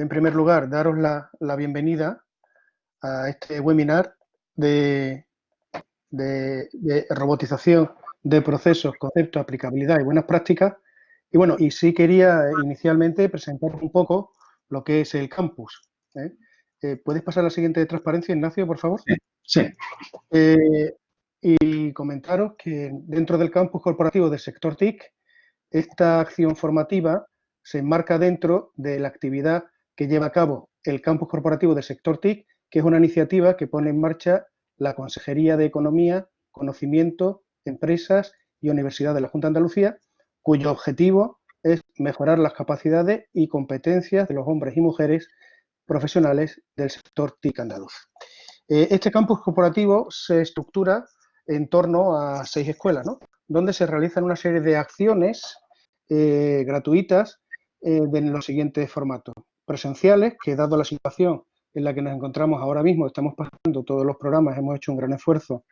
en primer lugar, daros la, bienvenida a este webinar de, de, robotización de procesos, conceptos, aplicabilidad y buenas prácticas. Y bueno, y sí quería inicialmente presentar un poco lo que es el campus. ¿eh? Eh, ¿Puedes pasar a la siguiente transparencia, Ignacio, por favor? Sí. Eh, y comentaros que dentro del campus corporativo del sector TIC, esta acción formativa se enmarca dentro de la actividad que lleva a cabo el campus corporativo del sector TIC, que es una iniciativa que pone en marcha la Consejería de Economía, Conocimiento, Empresas y Universidad de la Junta de Andalucía, cuyo objetivo es mejorar las capacidades y competencias de los hombres y mujeres profesionales del sector TIC andaluz. Eh, este campus corporativo se estructura en torno a seis escuelas, donde se realizan una serie de acciones eh, gratuitas eh, en los siguientes formatos. Presenciales, que dado la situación en la que nos encontramos ahora mismo, estamos pasando todos los programas, hemos hecho un gran esfuerzo,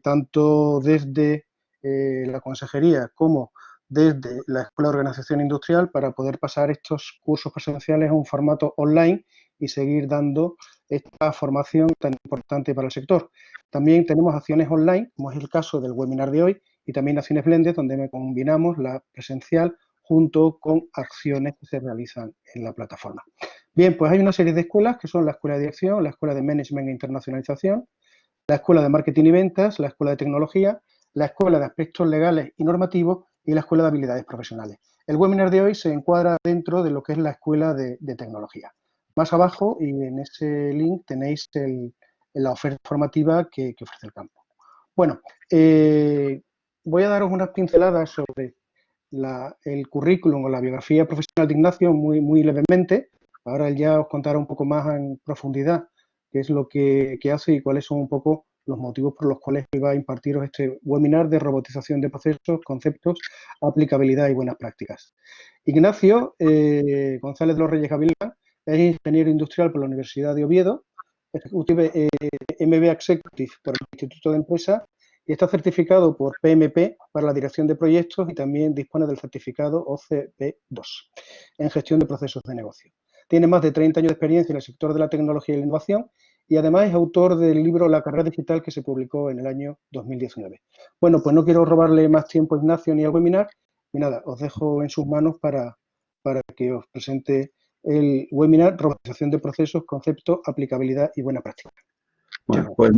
tanto desde la consejería como desde la Escuela de Organización Industrial para poder pasar estos cursos presenciales a un formato online y seguir dando esta formación tan importante para el sector. También tenemos acciones online, como es el caso del webinar de hoy, y también acciones blended, donde combinamos la presencial junto con acciones que se realizan en la plataforma. Bien, pues hay una serie de escuelas que son la Escuela de Dirección, la Escuela de Management e Internacionalización, la Escuela de Marketing y Ventas, la Escuela de Tecnología, la Escuela de Aspectos Legales y Normativos y la Escuela de Habilidades Profesionales. El webinar de hoy se encuadra dentro de lo que es la Escuela de, Tecnología. Más abajo y en ese link tenéis la oferta formativa que, ofrece el campo. Bueno, eh, voy a daros unas pinceladas sobre el currículum o la biografía profesional de Ignacio muy, muy levemente. Ahora él ya os contará un poco más en profundidad qué es lo que, que hace y cuáles son un poco los motivos por los cuales iba a impartiros este webinar de robotización de procesos, conceptos, aplicabilidad y buenas prácticas. Ignacio eh, González de los Reyes Gavilán es ingeniero industrial por la Universidad de Oviedo, eh, MBA Executive por el Instituto de Empresa y está certificado por PMP para la dirección de proyectos y también dispone del certificado OCP2 en gestión de procesos de negocio. Tiene más de 30 años de experiencia en el sector de la tecnología y la innovación y además es autor del libro La carrera digital que se publicó en el año 2019. Bueno, pues no quiero robarle más tiempo a Ignacio ni al webinar y nada, os dejo en sus manos para, para que os presente el webinar Robotización de procesos, concepto, aplicabilidad y buena práctica. Bueno, pues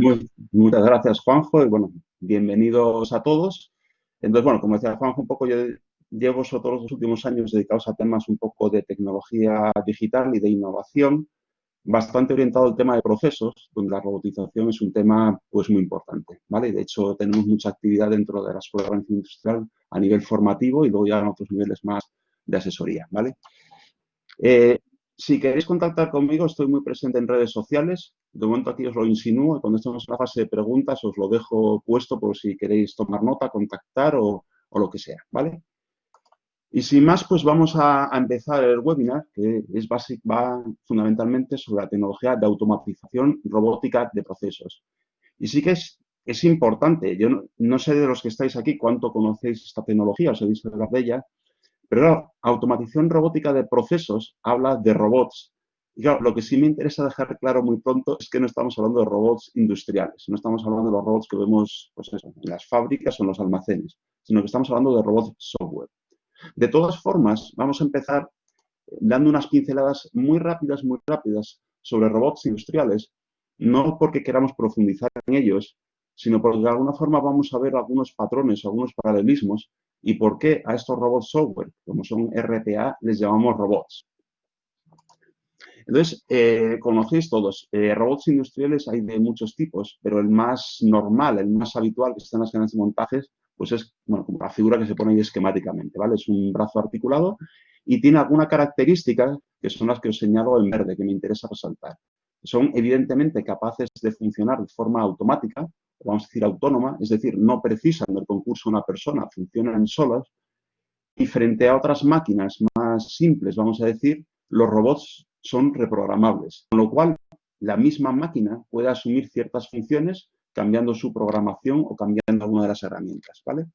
muchas gracias Juanjo y bueno, bienvenidos a todos. Entonces, bueno, como decía Juanjo, un poco yo llevo sobre todos los últimos años dedicados a temas un poco de tecnología digital y de innovación bastante orientado al tema de procesos, donde la robotización es un tema pues muy importante, ¿vale? De hecho, tenemos mucha actividad dentro de la Escuela de Industrial a nivel formativo y luego ya en otros niveles más de asesoría, ¿vale? Eh, si queréis contactar conmigo, estoy muy presente en redes sociales. De momento aquí os lo insinúo. Cuando estemos en la fase de preguntas, os lo dejo puesto por si queréis tomar nota, contactar o, lo que sea, ¿vale? Y sin más, pues vamos a, empezar el webinar, que es básico, va fundamentalmente sobre la tecnología de automatización robótica de procesos. Y sí que es, importante, yo no, sé de los que estáis aquí cuánto conocéis esta tecnología, os he visto hablar de ella, pero la automatización robótica de procesos habla de robots. Y claro, lo que sí me interesa dejar claro muy pronto es que no estamos hablando de robots industriales, no estamos hablando de los robots que vemos pues en las fábricas o en los almacenes, sino que estamos hablando de robots software. De todas formas, vamos a empezar dando unas pinceladas muy rápidas, muy rápidas sobre robots industriales, no porque queramos profundizar en ellos, sino porque de alguna forma vamos a ver algunos patrones, algunos paralelismos y por qué a estos robots software, como son RPA, les llamamos robots. Entonces, eh, conocéis todos, eh, robots industriales hay de muchos tipos, pero el más normal, el más habitual que está en las grandes montajes pues es bueno, como la figura que se pone ahí esquemáticamente, ¿vale? Es un brazo articulado y tiene alguna característica que son las que os señalo en verde, que me interesa resaltar. Son evidentemente capaces de funcionar de forma automática, vamos a decir autónoma, es decir, no precisan del concurso una persona, funcionan solas, y frente a otras máquinas más simples, vamos a decir, los robots son reprogramables, con lo cual la misma máquina puede asumir ciertas funciones cambiando su programación o cambiando alguna de las herramientas, ¿vale?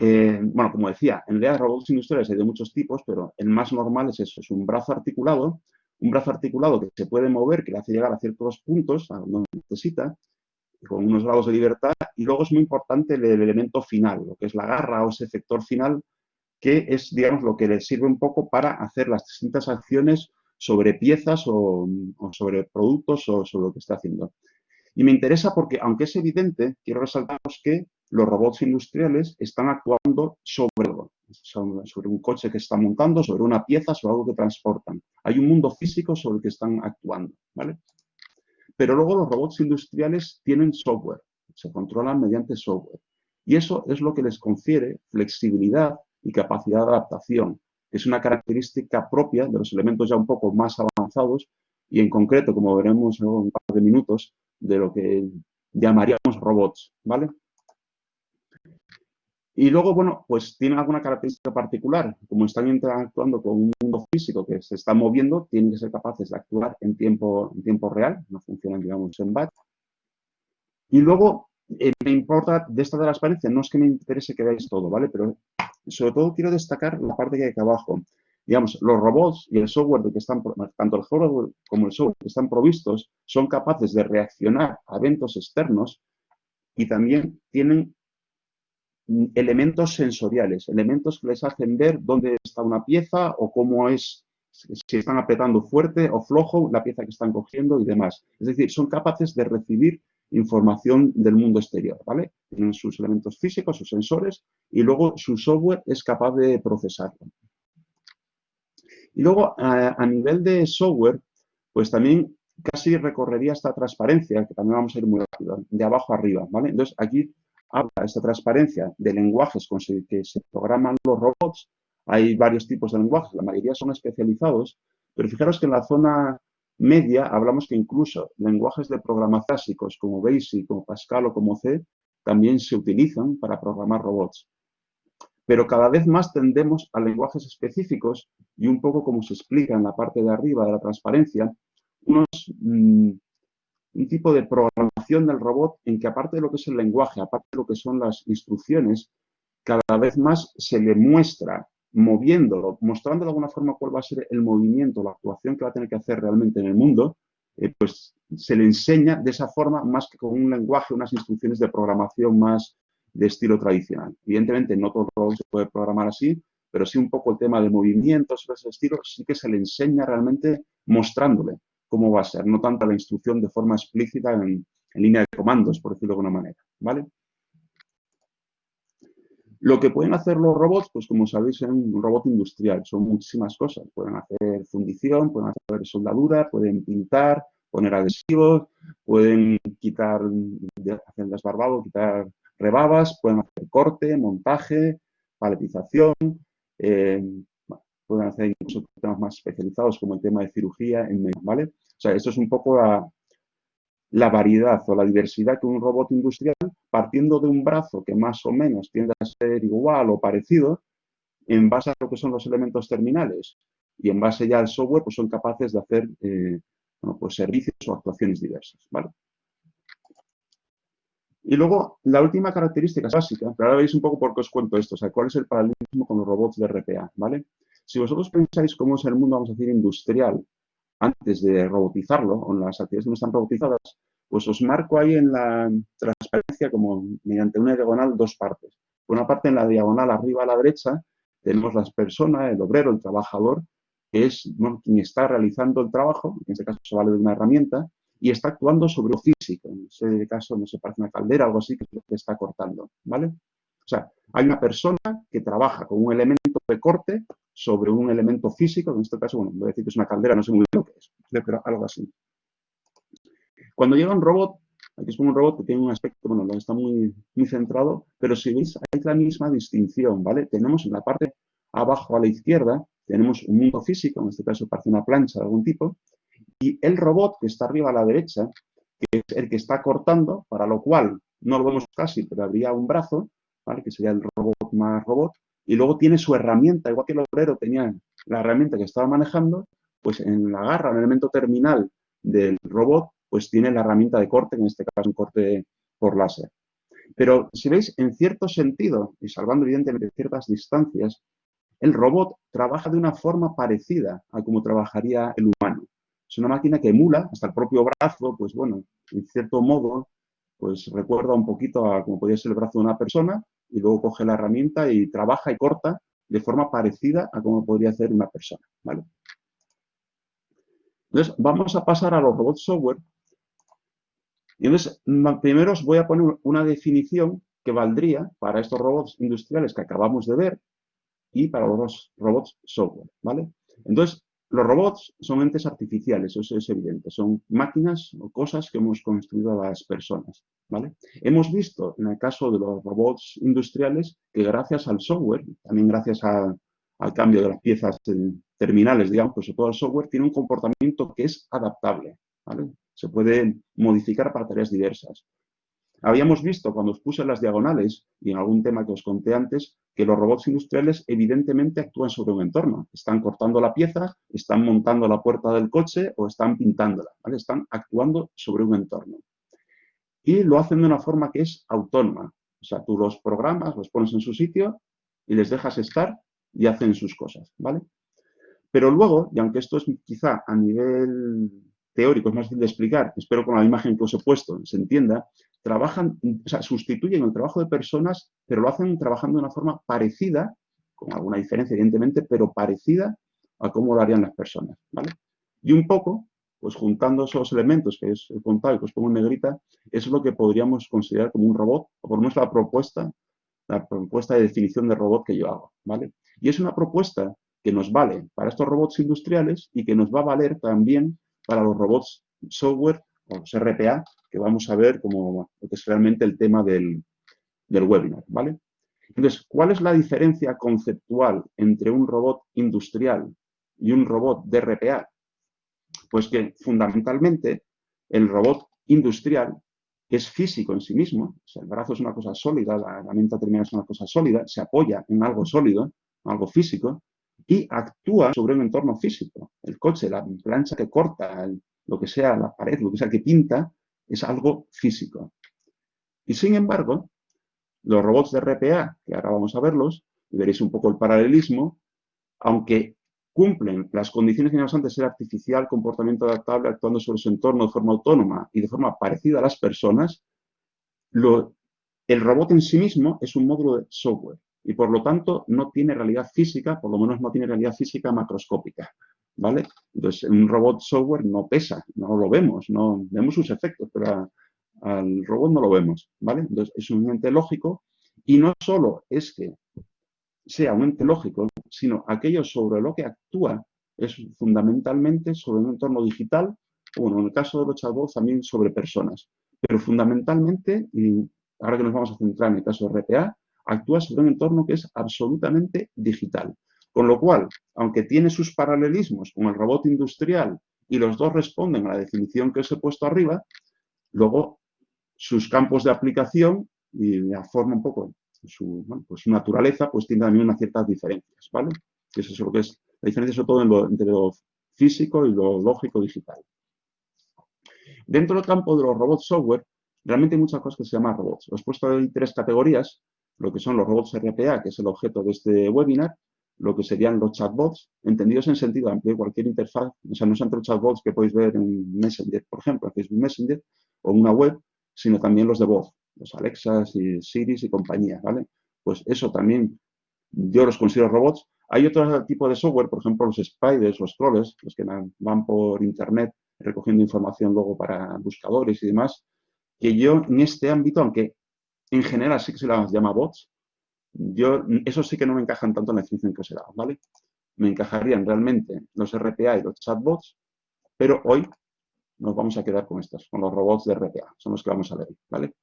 eh, bueno, como decía, en realidad robots industriales hay de muchos tipos, pero el más normal es eso, es un brazo articulado, un brazo articulado que se puede mover, que le hace llegar a ciertos puntos, a donde necesita, con unos grados de libertad, y luego es muy importante el, elemento final, lo que es la garra o ese efector final, que es, digamos, lo que le sirve un poco para hacer las distintas acciones sobre piezas o, o sobre productos o sobre lo que está haciendo. Y me interesa porque, aunque es evidente, quiero resaltaros que los robots industriales están actuando sobre algo, sobre un coche que está montando, sobre una pieza, sobre algo que transportan. Hay un mundo físico sobre el que están actuando, ¿vale? Pero luego los robots industriales tienen software, se controlan mediante software. Y eso es lo que les confiere flexibilidad y capacidad de adaptación, que es una característica propia de los elementos ya un poco más avanzados y en concreto, como veremos en un par de minutos, de lo que llamaríamos robots, ¿vale? Y luego, bueno, pues tienen alguna característica particular. Como están interactuando con un mundo físico que se está moviendo, tienen que ser capaces de actuar en tiempo, en tiempo real, no funcionan, digamos, en batch. Y luego, eh, me importa de esta transparencia, no es que me interese que veáis todo, ¿vale? Pero sobre todo quiero destacar la parte que hay aquí abajo. Digamos, los robots y el software que están, tanto el hardware como el software que están provistos, son capaces de reaccionar a eventos externos y también tienen elementos sensoriales, elementos que les hacen ver dónde está una pieza o cómo es, si están apretando fuerte o flojo la pieza que están cogiendo y demás. Es decir, son capaces de recibir información del mundo exterior, ¿vale? Tienen sus elementos físicos, sus sensores, y luego su software es capaz de procesarlo. Y luego, a, nivel de software, pues también casi recorrería esta transparencia, que también vamos a ir muy rápido, de abajo arriba, ¿vale? Entonces, aquí habla esta transparencia de lenguajes con que se programan los robots. Hay varios tipos de lenguajes, la mayoría son especializados, pero fijaros que en la zona media hablamos que incluso lenguajes de programa clásicos como BASIC, como Pascal o como C, también se utilizan para programar robots. Pero cada vez más tendemos a lenguajes específicos y un poco como se explica en la parte de arriba de la transparencia, unos mm, un tipo de programación del robot en que aparte de lo que es el lenguaje, aparte de lo que son las instrucciones, cada vez más se le muestra moviéndolo, mostrando de alguna forma cuál va a ser el movimiento, la actuación que va a tener que hacer realmente en el mundo, eh, pues se le enseña de esa forma más que con un lenguaje, unas instrucciones de programación más de estilo tradicional. Evidentemente no todo el robot se puede programar así, pero sí un poco el tema de movimientos, ese estilo, sí que se le enseña realmente mostrándole cómo va a ser, no tanto la instrucción de forma explícita en, línea de comandos, por decirlo de alguna manera, ¿vale? Lo que pueden hacer los robots, pues como sabéis, es un robot industrial, son muchísimas cosas. Pueden hacer fundición, pueden hacer soldadura, pueden pintar, poner adhesivos, pueden quitar, hacer desbarbado, quitar rebabas, pueden hacer corte, montaje, paletización, eh, pueden hacer incluso temas más especializados como el tema de cirugía, en ¿vale? O sea, esto es un poco la, variedad o la diversidad que un robot industrial, partiendo de un brazo que más o menos tiende a ser igual o parecido, en base a lo que son los elementos terminales y en base ya al software, pues son capaces de hacer eh, pues servicios o actuaciones diversas, ¿vale? Y luego, la última característica básica, pero ahora veis un poco por qué os cuento esto, o sea, cuál es el paralelismo con los robots de RPA, ¿vale? Si vosotros pensáis cómo es el mundo, vamos a decir, industrial, antes de robotizarlo, o las actividades no están robotizadas, pues os marco ahí en la transparencia como mediante una diagonal dos partes. Por una parte, en la diagonal arriba a la derecha, tenemos las personas, el obrero, el trabajador, que es quien está realizando el trabajo, en este caso se vale de una herramienta, y está actuando sobre lo físico. En ese caso, no se parece una caldera, algo así, que que está cortando, ¿vale? O sea, hay una persona que trabaja con un elemento de corte sobre un elemento físico, en este caso, bueno, voy a decir que es una caldera, no sé muy bien lo que es, pero algo así. Cuando llega un robot, aquí es un robot que tiene un aspecto, bueno, está muy, muy centrado, pero si veis, hay la misma distinción, ¿vale? Tenemos en la parte abajo a la izquierda, tenemos un mundo físico, en este caso parece una plancha de algún tipo, y el robot que está arriba a la derecha, que es el que está cortando, para lo cual no lo vemos casi, pero habría un brazo, ¿vale? que sería el robot más robot, y luego tiene su herramienta, igual que el obrero tenía la herramienta que estaba manejando, pues en la garra, en el elemento terminal del robot, pues tiene la herramienta de corte, en este caso un corte por láser. Pero si veis, en cierto sentido, y salvando evidentemente ciertas distancias, el robot trabaja de una forma parecida a como trabajaría el humano. Es una máquina que emula hasta el propio brazo, pues bueno, en cierto modo, pues recuerda un poquito a como podría ser el brazo de una persona y luego coge la herramienta y trabaja y corta de forma parecida a como podría hacer una persona, ¿vale? Entonces, vamos a pasar a los robots software. Y entonces, primero os voy a poner una definición que valdría para estos robots industriales que acabamos de ver y para los robots software, ¿vale? Entonces, los robots son entes artificiales, eso es evidente, son máquinas o cosas que hemos construido a las personas, ¿vale? Hemos visto en el caso de los robots industriales que gracias al software, también gracias al cambio de las piezas terminales, digamos, pues todo el software tiene un comportamiento que es adaptable. Se puede modificar para tareas diversas. Habíamos visto cuando os puse las diagonales y en algún tema que os conté antes que los robots industriales evidentemente actúan sobre un entorno. Están cortando la pieza, están montando la puerta del coche o están pintándola. Están actuando sobre un entorno. Y lo hacen de una forma que es autónoma. O sea, tú los programas, los pones en su sitio y les dejas estar y hacen sus cosas. ¿vale? Pero luego, y aunque esto es quizá a nivel teórico, es más fácil de explicar, espero con la imagen que os he puesto se entienda, trabajan, o sea, sustituyen el trabajo de personas, pero lo hacen trabajando de una forma parecida, con alguna diferencia evidentemente, pero parecida a cómo lo harían las personas, ¿vale? Y un poco, pues juntando esos elementos que os he contado y que os pongo en negrita, es lo que podríamos considerar como un robot, o por lo menos la propuesta, la propuesta de definición de robot que yo hago, ¿vale? Y es una propuesta que nos vale para estos robots industriales y que nos va a valer también para los robots software o los RPA que vamos a ver como lo que es realmente el tema del, webinar, ¿vale? Entonces, ¿cuál es la diferencia conceptual entre un robot industrial y un robot de RPA? Pues que fundamentalmente el robot industrial es físico en sí mismo, o el brazo es una cosa sólida, la herramienta terminal es una cosa sólida, se apoya en algo sólido, algo físico, y actúa sobre un entorno físico. El coche, la plancha que corta, lo que sea, la pared, lo que sea que pinta, es algo físico. Y sin embargo, los robots de RPA, que ahora vamos a verlos, y veréis un poco el paralelismo, aunque cumplen las condiciones que de ser artificial, comportamiento adaptable, actuando sobre su entorno de forma autónoma y de forma parecida a las personas, el robot en sí mismo es un módulo de software y por lo tanto no tiene realidad física, por lo menos no tiene realidad física macroscópica. ¿vale? Entonces, un robot software no pesa, no lo vemos, no vemos sus efectos, pero al robot no lo vemos, ¿vale? Entonces, es un ente lógico y no solo es que sea un ente lógico, sino aquello sobre lo que actúa es fundamentalmente sobre un entorno digital, bueno, en el caso de los chatbots también sobre personas, pero fundamentalmente, y ahora que nos vamos a centrar en el caso de RPA, actúa sobre un entorno que es absolutamente digital. Con lo cual, aunque tiene sus paralelismos con el robot industrial y los dos responden a la definición que os he puesto arriba, luego sus campos de aplicación y la forma un poco, su, pues su naturaleza, pues tiene también unas ciertas diferencias, ¿vale? Eso es lo que es la diferencia sobre todo entre lo físico y lo lógico digital. Dentro del campo de los robots software, realmente hay muchas cosas que se llaman robots. Os he puesto ahí tres categorías, lo que son los robots RPA, que es el objeto de este webinar, lo que serían los chatbots, entendidos en sentido amplio, cualquier interfaz, o sea, no son los chatbots que podéis ver en Messenger, por ejemplo, en Facebook Messenger o una web, sino también los de voz, los Alexas y Siris y compañía, ¿vale? Pues eso también yo los considero robots. Hay otro tipo de software, por ejemplo, los spiders, los troles, los que van por internet recogiendo información luego para buscadores y demás, que yo en este ámbito, aunque en general sí que se las llama bots, yo, eso sí que no me encajan tanto en la definición que os he ¿vale? Me encajarían realmente los RPA y los chatbots, pero hoy nos vamos a quedar con estos, con los robots de RPA, son los que vamos a ver, ¿vale?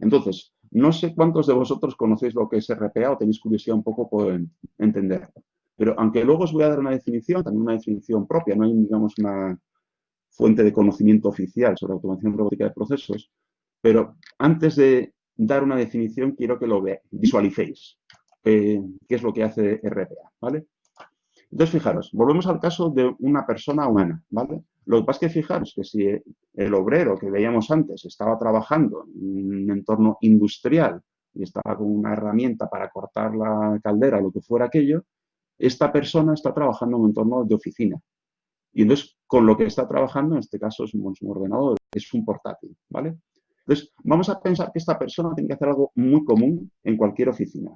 Entonces, no sé cuántos de vosotros conocéis lo que es RPA o tenéis curiosidad un poco por entenderlo, pero aunque luego os voy a dar una definición, también una definición propia, no hay, digamos, una fuente de conocimiento oficial sobre automación robótica de procesos, pero antes de dar una definición, quiero que lo visualicéis. Eh, qué es lo que hace RPA, ¿vale? Entonces, fijaros, volvemos al caso de una persona humana, ¿vale? Lo que pasa es que fijaros que si el obrero que veíamos antes estaba trabajando en un entorno industrial y estaba con una herramienta para cortar la caldera o lo que fuera aquello, esta persona está trabajando en un entorno de oficina. Y entonces, con lo que está trabajando, en este caso es un, ordenador, es un portátil, ¿vale? Entonces, vamos a pensar que esta persona tiene que hacer algo muy común en cualquier oficina.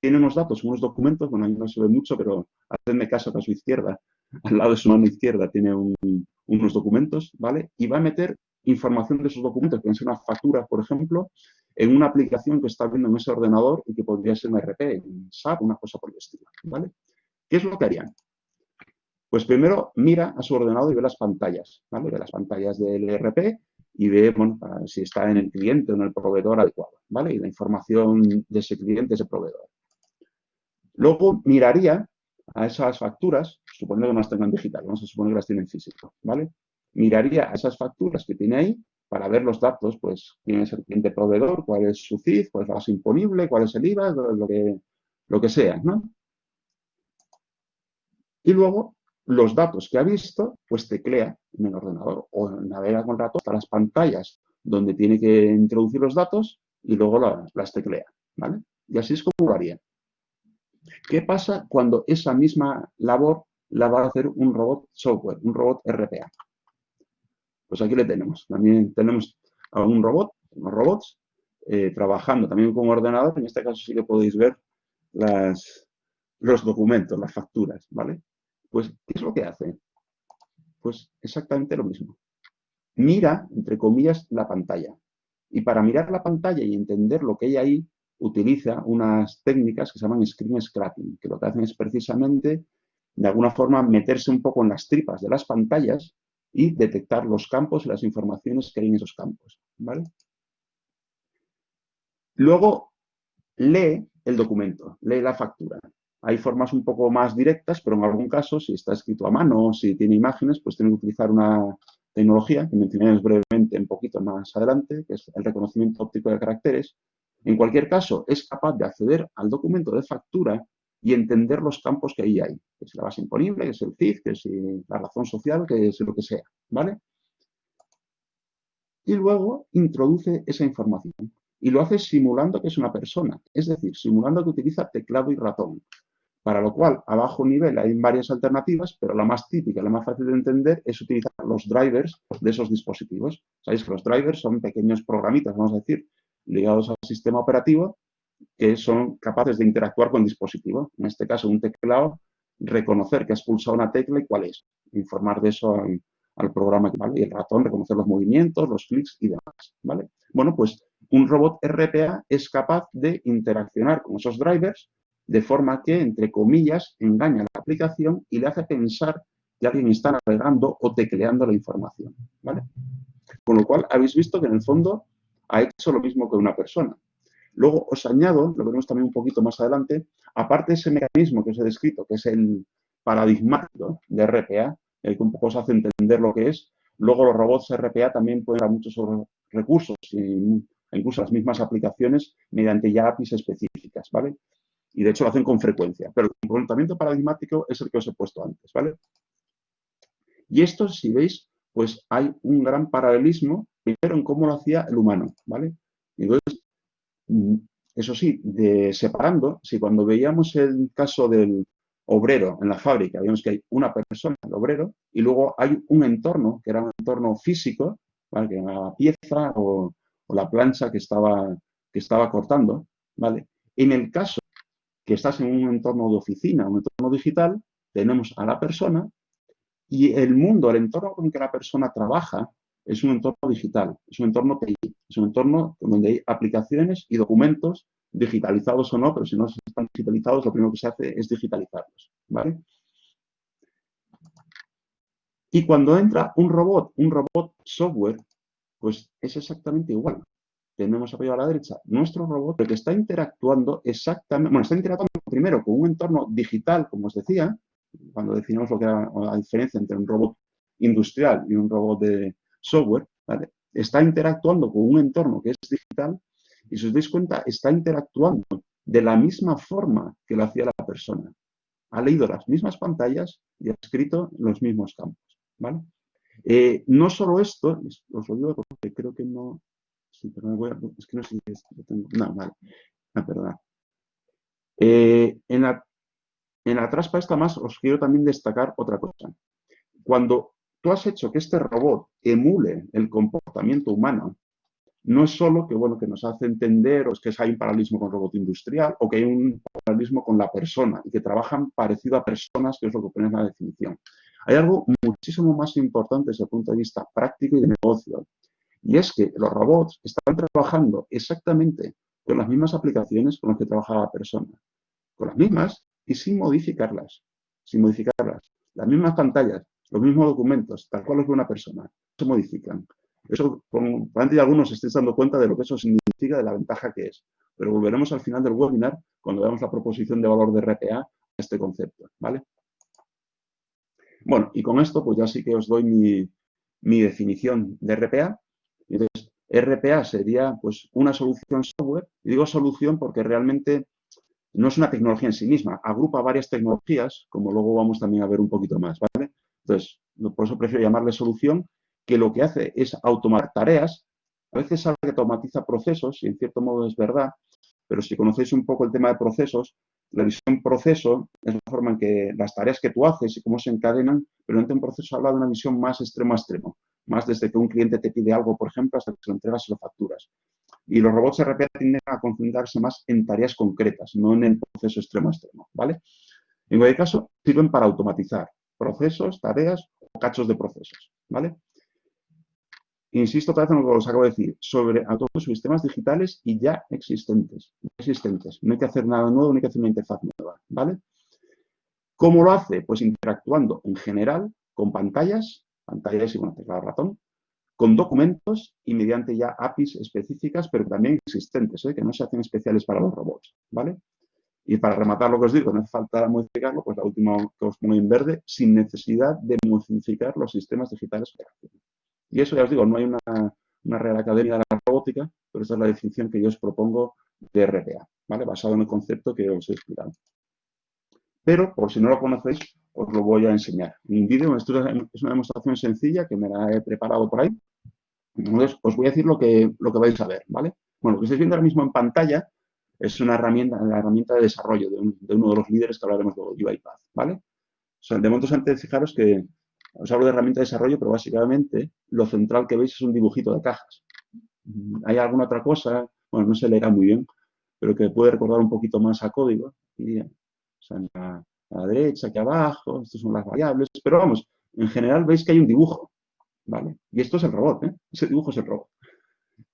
Tiene unos datos, unos documentos, bueno, ahí no se ve mucho, pero hacedme caso que a su izquierda, al lado de su mano izquierda, tiene unos documentos, ¿vale? Y va a meter información de esos documentos, pueden ser una factura, por ejemplo, en una aplicación que está viendo en ese ordenador y que podría ser un RP, un SAP, una cosa por el estilo, ¿vale? ¿Qué es lo que harían? Pues primero mira a su ordenador y ve las pantallas, ¿vale? Ve las pantallas del ERP y ve, bueno, si está en el cliente o en el proveedor adecuado, ¿vale? Y la información de ese cliente, ese proveedor. Luego miraría a esas facturas, suponiendo que no las tengan digital, vamos a suponer que las tienen físico, ¿vale? Miraría a esas facturas que tiene ahí para ver los datos, pues quién es el cliente proveedor, cuál es su CIF, cuál es la base imponible, cuál es el IVA, lo que, lo que sea, ¿no? Y luego los datos que ha visto, pues teclea en el ordenador o navega con rato hasta las pantallas donde tiene que introducir los datos y luego las teclea, ¿vale? Y así es como lo haría. ¿Qué pasa cuando esa misma labor la va a hacer un robot software, un robot RPA? Pues aquí le tenemos. También tenemos a un robot, unos robots, eh, trabajando también con ordenador. En este caso sí que podéis ver las, los documentos, las facturas, ¿vale? Pues, ¿qué es lo que hace? Pues exactamente lo mismo. Mira, entre comillas, la pantalla. Y para mirar la pantalla y entender lo que hay ahí, utiliza unas técnicas que se llaman screen scrapping, que lo que hacen es precisamente, de alguna forma, meterse un poco en las tripas de las pantallas y detectar los campos y las informaciones que hay en esos campos. ¿vale? Luego, lee el documento, lee la factura. Hay formas un poco más directas, pero en algún caso, si está escrito a mano o si tiene imágenes, pues tiene que utilizar una tecnología que mencionaré brevemente un poquito más adelante, que es el reconocimiento óptico de caracteres. En cualquier caso, es capaz de acceder al documento de factura y entender los campos que ahí hay, que es la base imponible, que es el CIF, que es la razón social, que es lo que sea, ¿vale? Y luego introduce esa información y lo hace simulando que es una persona, es decir, simulando que utiliza teclado y ratón. Para lo cual, a bajo nivel hay varias alternativas, pero la más típica, la más fácil de entender, es utilizar los drivers de esos dispositivos. Sabéis que los drivers son pequeños programitas, vamos a decir, ligados al sistema operativo, que son capaces de interactuar con el dispositivo. En este caso, un teclado, reconocer que has pulsado una tecla y cuál es. Informar de eso al, programa. ¿vale? Y el ratón, reconocer los movimientos, los clics y demás. ¿vale? Bueno, pues un robot RPA es capaz de interaccionar con esos drivers de forma que, entre comillas, engaña a la aplicación y le hace pensar que alguien está navegando o tecleando la información. ¿vale? Con lo cual, habéis visto que en el fondo ha hecho lo mismo que una persona. Luego os añado, lo veremos también un poquito más adelante, aparte de ese mecanismo que os he descrito, que es el paradigmático de RPA, el que un poco os hace entender lo que es, luego los robots RPA también pueden dar muchos recursos e incluso las mismas aplicaciones mediante ya APIs específicas, ¿vale? Y de hecho lo hacen con frecuencia, pero el comportamiento paradigmático es el que os he puesto antes, ¿vale? Y esto, si veis, pues hay un gran paralelismo, primero en cómo lo hacía el humano, ¿vale? Y entonces, eso sí, de, separando, si cuando veíamos el caso del obrero en la fábrica, vemos que hay una persona, el obrero, y luego hay un entorno, que era un entorno físico, que era la pieza o, la plancha que estaba, que estaba cortando, ¿vale? En el caso que estás en un entorno de oficina, un entorno digital, tenemos a la persona y el mundo, el entorno con que la persona trabaja, es un entorno digital, es un entorno TI, es un entorno donde hay aplicaciones y documentos digitalizados o no, pero si no están digitalizados, lo primero que se hace es digitalizarlos, ¿vale? Y cuando entra un robot, un robot software, pues es exactamente igual. Tenemos apoyo a la derecha nuestro robot, que está interactuando exactamente, bueno, está interactuando primero con un entorno digital, como os decía, cuando definimos lo que era la diferencia entre un robot industrial y un robot de, software, está interactuando con un entorno que es digital y si os dais cuenta, está interactuando de la misma forma que lo hacía la persona. Ha leído las mismas pantallas y ha escrito los mismos campos. ¿vale? Eh, no solo esto, os lo digo porque creo que no... Sí, voy a, es que no sé tengo. Vale. Ah. Eh, en, la, en la traspa esta más os quiero también destacar otra cosa. Cuando tú has hecho que este robot emule el comportamiento humano, no es solo que, bueno, que nos hace entender o es que hay un paralelismo con el robot industrial o que hay un paralelismo con la persona y que trabajan parecido a personas, que es lo que pone en la definición. Hay algo muchísimo más importante desde el punto de vista práctico y de negocio, y es que los robots están trabajando exactamente con las mismas aplicaciones con las que trabaja la persona, con las mismas y sin modificarlas, sin modificarlas. Las mismas pantallas, los mismos documentos, tal cual es una persona, se modifican. Eso, probablemente algunos se estén dando cuenta de lo que eso significa, de la ventaja que es. Pero volveremos al final del webinar cuando veamos la proposición de valor de RPA a este concepto, ¿vale? Bueno, y con esto pues ya sí que os doy mi, definición de RPA. Entonces, RPA sería pues una solución software, y digo solución porque realmente no es una tecnología en sí misma, agrupa varias tecnologías, como luego vamos también a ver un poquito más, ¿vale? Entonces, por eso prefiero llamarle solución, que lo que hace es automatizar tareas, a veces habla que automatiza procesos, y en cierto modo es verdad, pero si conocéis un poco el tema de procesos, la visión proceso es la forma en que las tareas que tú haces y cómo se encadenan, pero en un proceso habla de una visión más extremo a extremo, más desde que un cliente te pide algo, por ejemplo, hasta que se lo entregas y lo facturas. Y los robots RPA tienden a concentrarse más en tareas concretas, no en el proceso extremo a extremo, ¿vale? En cualquier caso, sirven para automatizar procesos, tareas o cachos de procesos, ¿vale? Insisto otra vez en lo que os acabo de decir, sobre todos los sistemas digitales y ya existentes, existentes. No hay que hacer nada nuevo, no hay que hacer una interfaz nueva, ¿vale? ¿Cómo lo hace? Pues interactuando en general con pantallas, pantallas y bueno, teclado ratón, con documentos y mediante ya APIs específicas, pero también existentes, ¿eh? que no se hacen especiales para los robots, ¿vale? Y para rematar lo que os digo, no hace falta modificarlo, pues la última que os pongo en verde, sin necesidad de modificar los sistemas digitales y eso ya os digo, no hay una, Real Academia de la Robótica, pero esta es la definición que yo os propongo de RPA, ¿vale? Basado en el concepto que os he explicado. Pero, por si no lo conocéis, os lo voy a enseñar. Un vídeo, esto es una demostración sencilla que me la he preparado por ahí. Entonces, os voy a decir lo que, lo que vais a ver, ¿vale? Bueno, lo que estáis viendo ahora mismo en pantalla es una herramienta, la herramienta de desarrollo de, uno de los líderes que hablaremos de UiPath, ¿vale? De momento antes fijaros que os hablo de herramienta de desarrollo, pero básicamente lo central que veis es un dibujito de cajas. Hay alguna otra cosa, bueno, no se leerá muy bien, pero que puede recordar un poquito más a código. o sea, a la derecha, aquí abajo, estas son las variables, pero vamos, en general veis que hay un dibujo, ¿vale? Y esto es el robot, ¿eh? Ese dibujo es el robot.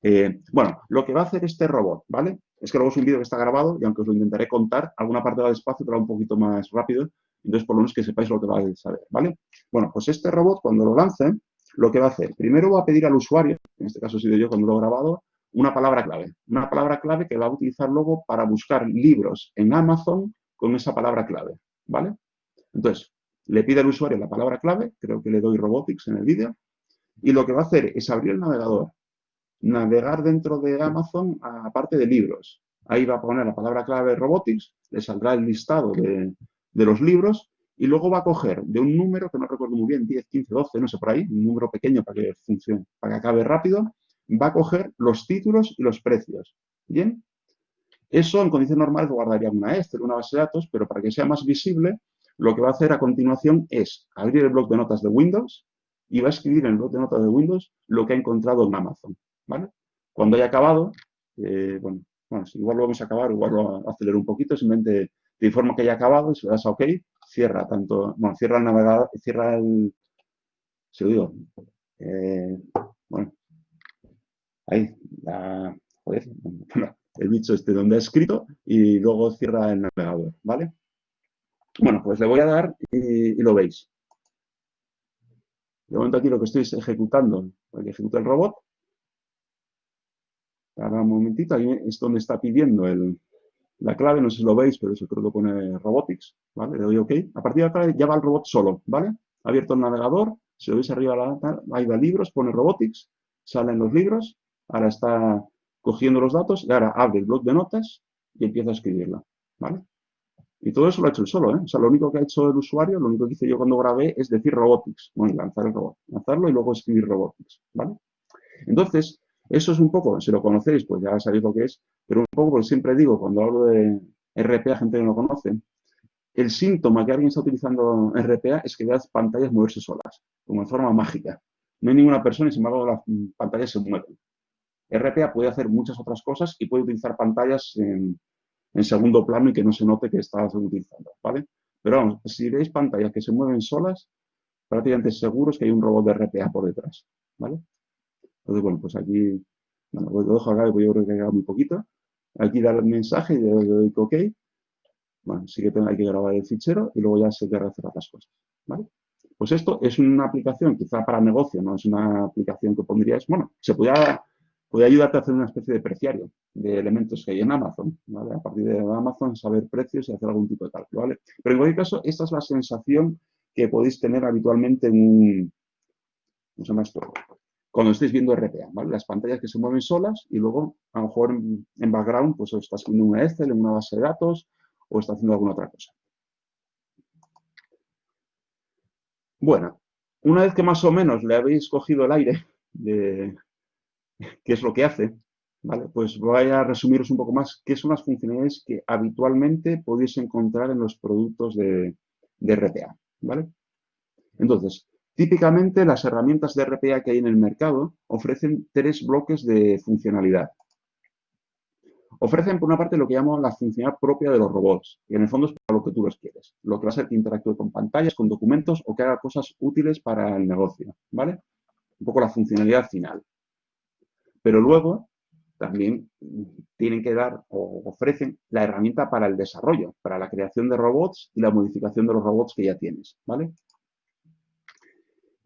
Eh, bueno, lo que va a hacer este robot, ¿vale? Es que luego es un vídeo que está grabado y aunque os lo intentaré contar, alguna parte va despacio, pero un poquito más rápido, entonces, por lo menos que sepáis lo que vais a saber, ¿vale? Bueno, pues este robot, cuando lo lance, lo que va a hacer, primero va a pedir al usuario, en este caso he sido yo cuando lo he grabado, una palabra clave. Una palabra clave que va a utilizar luego para buscar libros en Amazon con esa palabra clave, ¿vale? Entonces, le pide al usuario la palabra clave, creo que le doy robotics en el vídeo, y lo que va a hacer es abrir el navegador, navegar dentro de Amazon a parte de libros. Ahí va a poner la palabra clave robotics, le saldrá el listado de, los libros y luego va a coger de un número que no recuerdo muy bien, 10, 15, 12, no sé por ahí, un número pequeño para que funcione, para que acabe rápido, va a coger los títulos y los precios. ¿Bien? Eso en condiciones normales guardaría una Excel, una base de datos, pero para que sea más visible, lo que va a hacer a continuación es abrir el bloc de notas de Windows y va a escribir en el bloc de notas de Windows lo que ha encontrado en Amazon. ¿Vale? Cuando haya acabado, eh, bueno, bueno, igual lo vamos a acabar, igual lo acelero un poquito, simplemente te informa que haya acabado y si le das a OK, cierra tanto, bueno, cierra el navegador, cierra el, se lo digo, eh, bueno, ahí, la, el bicho este donde ha escrito y luego cierra el navegador, ¿vale? Bueno, pues le voy a dar y, lo veis. De momento aquí lo que estoy es ejecutando, que ejecuta el robot. Ahora un momentito, ahí es donde está pidiendo el, la clave, no sé si lo veis, pero eso creo que pone Robotics, ¿vale? Le doy OK. A partir de acá ya va el robot solo, ¿vale? Ha abierto el navegador, si lo veis arriba, la, ahí va libros, pone Robotics, salen los libros, ahora está cogiendo los datos y ahora abre el bloc de notas y empieza a escribirla, ¿vale? Y todo eso lo ha hecho él solo, ¿eh? O sea, lo único que ha hecho el usuario, lo único que hice yo cuando grabé es decir robotics, bueno, lanzar el robot, lanzarlo y luego escribir robotics, ¿vale? Entonces, eso es un poco, si lo conocéis, pues ya sabéis lo que es, pero un poco, porque siempre digo, cuando hablo de RPA, gente que no lo conoce, el síntoma que alguien está utilizando RPA es que veas pantallas moverse solas, como en forma mágica. No hay ninguna persona y sin embargo las pantallas se mueven. RPA puede hacer muchas otras cosas y puede utilizar pantallas en, segundo plano y que no se note que estás utilizando, ¿vale? Pero vamos, si veis pantallas que se mueven solas, prácticamente seguros que hay un robot de RPA por detrás, ¿vale? Entonces, bueno, pues aquí, bueno, lo dejo acá, yo creo que ha muy poquito. Aquí dar el mensaje y le doy OK. Bueno, sí que hay que grabar el fichero y luego ya se queda hacer las cosas, ¿vale? Pues esto es una aplicación quizá para negocio, no es una aplicación que pondrías, bueno, se puede ayudarte a hacer una especie de preciario de elementos que hay en Amazon, ¿vale? A partir de Amazon saber precios y hacer algún tipo de cálculo, ¿vale? Pero en cualquier caso, esta es la sensación que podéis tener habitualmente en un, ¿cómo se llama esto? Cuando estéis viendo RPA, ¿vale? Las pantallas que se mueven solas y luego, a lo mejor en, background, pues estás haciendo una Excel, en una base de datos o está haciendo alguna otra cosa. Bueno, una vez que más o menos le habéis cogido el aire de, qué es lo que hace, ¿vale? Pues voy a resumiros un poco más qué son las funcionalidades que habitualmente podéis encontrar en los productos de, RPA, ¿vale? Entonces, típicamente las herramientas de RPA que hay en el mercado ofrecen tres bloques de funcionalidad. Ofrecen, por una parte, lo que llamo la funcionalidad propia de los robots, que en el fondo es para lo que tú los quieres. Lo que va a ser que interactúe con pantallas, con documentos o que haga cosas útiles para el negocio, ¿vale? Un poco la funcionalidad final. Pero luego también tienen que dar o ofrecen la herramienta para el desarrollo, para la creación de robots y la modificación de los robots que ya tienes, ¿vale?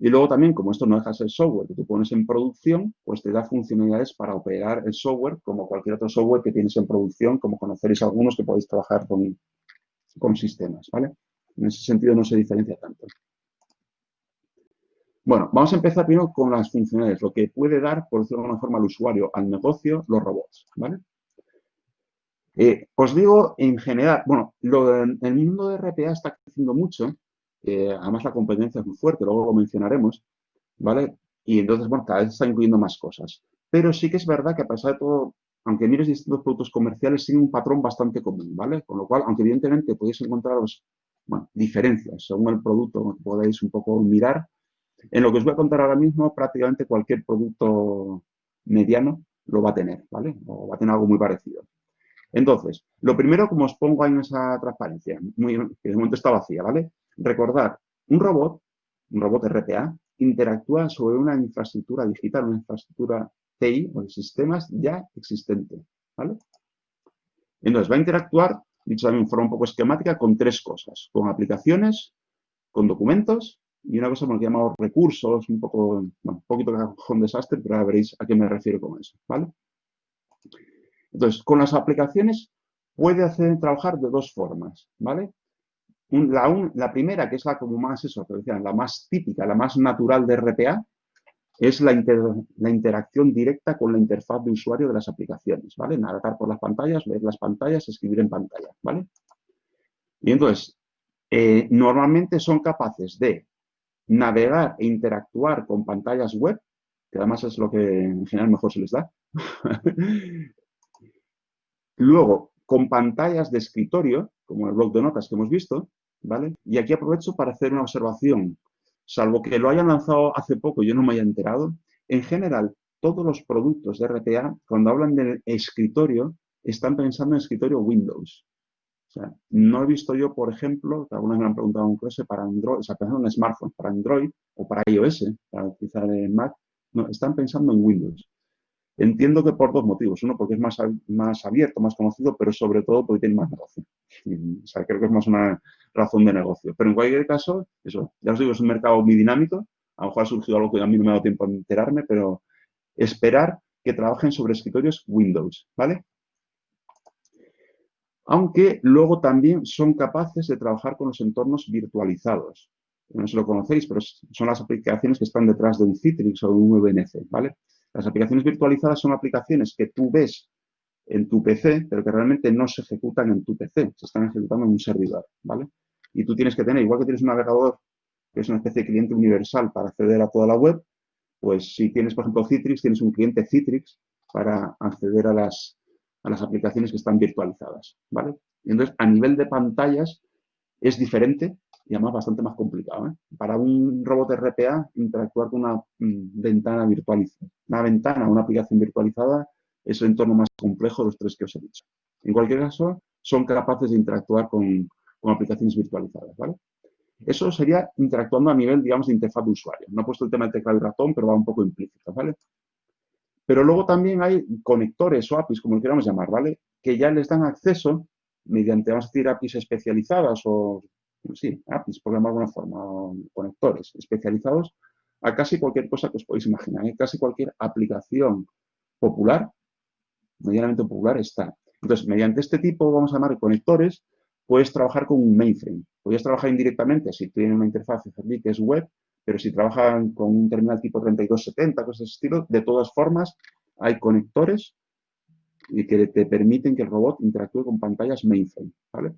Y luego también, como esto no deja de ser software que tú pones en producción, pues te da funcionalidades para operar el software como cualquier otro software que tienes en producción, como conoceréis algunos que podéis trabajar con, con sistemas, ¿vale? En ese sentido no se diferencia tanto. Bueno, vamos a empezar primero con las funcionalidades, lo que puede dar, por decirlo de alguna forma, al usuario, al negocio, los robots, ¿vale? Eh, os digo, en general, bueno, el mundo de RPA está creciendo mucho, además la competencia es muy fuerte, luego lo mencionaremos, ¿vale? Y entonces, bueno, cada vez está incluyendo más cosas. Pero sí que es verdad que a pesar de todo, aunque mires distintos productos comerciales, tiene un patrón bastante común, ¿vale? Con lo cual, aunque evidentemente podéis encontraros, bueno, diferencias según el producto podéis un poco mirar, en lo que os voy a contar ahora mismo, prácticamente cualquier producto mediano lo va a tener, ¿vale? O va a tener algo muy parecido. Entonces, lo primero, como os pongo ahí en esa transparencia, que de momento está vacía, ¿vale? Recordar, un robot, un robot RPA, interactúa sobre una infraestructura digital, una infraestructura TI o de sistemas ya existente, ¿vale? Entonces, va a interactuar, dicho también en forma un poco esquemática, con tres cosas, con aplicaciones, con documentos y una cosa que llamamos recursos, un poco, un poquito un desastre, pero ahora veréis a qué me refiero con eso, ¿vale? Entonces, con las aplicaciones puede hacer trabajar de dos formas, ¿vale? La, primera, que es la como más, eso, que decían, la más típica, la más natural de RPA, es la, la, interacción directa con la interfaz de usuario de las aplicaciones, ¿vale? Navegar por las pantallas, leer las pantallas, escribir en pantalla, ¿vale? Y entonces, eh, normalmente son capaces de navegar e interactuar con pantallas web, que además es lo que en general mejor se les da. Luego, con pantallas de escritorio, como el blog de notas que hemos visto, Y aquí aprovecho para hacer una observación. Salvo que lo hayan lanzado hace poco y yo no me haya enterado, en general, todos los productos de RPA, cuando hablan de escritorio, están pensando en escritorio Windows. No he visto yo, por ejemplo, que algunas me han preguntado un clase para Android, o sea, pensando en smartphones, para Android o para iOS, para utilizar en Mac, no, están pensando en Windows. Entiendo que por dos motivos. Uno, porque es más, más abierto, más conocido, pero sobre todo porque tiene más negocio. o sea, creo que es más una razón de negocio. Pero en cualquier caso, eso, ya os digo, es un mercado muy dinámico. A lo mejor ha surgido algo que a mí no me ha dado tiempo a enterarme, pero esperar que trabajen sobre escritorios Windows, ¿vale? aunque luego también son capaces de trabajar con los entornos virtualizados. No si lo conocéis, pero son las aplicaciones que están detrás de un Citrix o de un VNC, ¿vale? Las aplicaciones virtualizadas son aplicaciones que tú ves en tu PC, pero que realmente no se ejecutan en tu PC, se están ejecutando en un servidor, ¿vale? Y tú tienes que tener, igual que tienes un navegador que es una especie de cliente universal para acceder a toda la web, pues si tienes, por ejemplo, Citrix, tienes un cliente Citrix para acceder a las, a las aplicaciones que están virtualizadas, ¿vale? Y entonces, a nivel de pantallas, es diferente y además bastante más complicado. ¿eh? Para un robot RPA, interactuar con una mm, ventana virtualizada, una ventana, una aplicación virtualizada, es el entorno más complejo de los tres que os he dicho. En cualquier caso, son capaces de interactuar con, aplicaciones virtualizadas, ¿vale? Eso sería interactuando a nivel, digamos, de interfaz de usuario. No he puesto el tema de teclado y ratón, pero va un poco implícito, ¿vale? Pero luego también hay conectores o APIs, como lo queramos llamar, ¿vale? Que ya les dan acceso mediante, vamos a decir, APIs especializadas o, sí, APIs, por llamarlo de alguna forma, conectores especializados a casi cualquier cosa que os podéis imaginar. ¿eh? Casi cualquier aplicación popular, medianamente popular, está. Entonces, mediante este tipo, vamos a llamar conectores, puedes trabajar con un mainframe. Puedes trabajar indirectamente si tiene una interfaz que es web, pero si trabajan con un terminal tipo 3270, cosas de ese estilo, de todas formas, hay conectores y que te permiten que el robot interactúe con pantallas mainframe, ¿vale?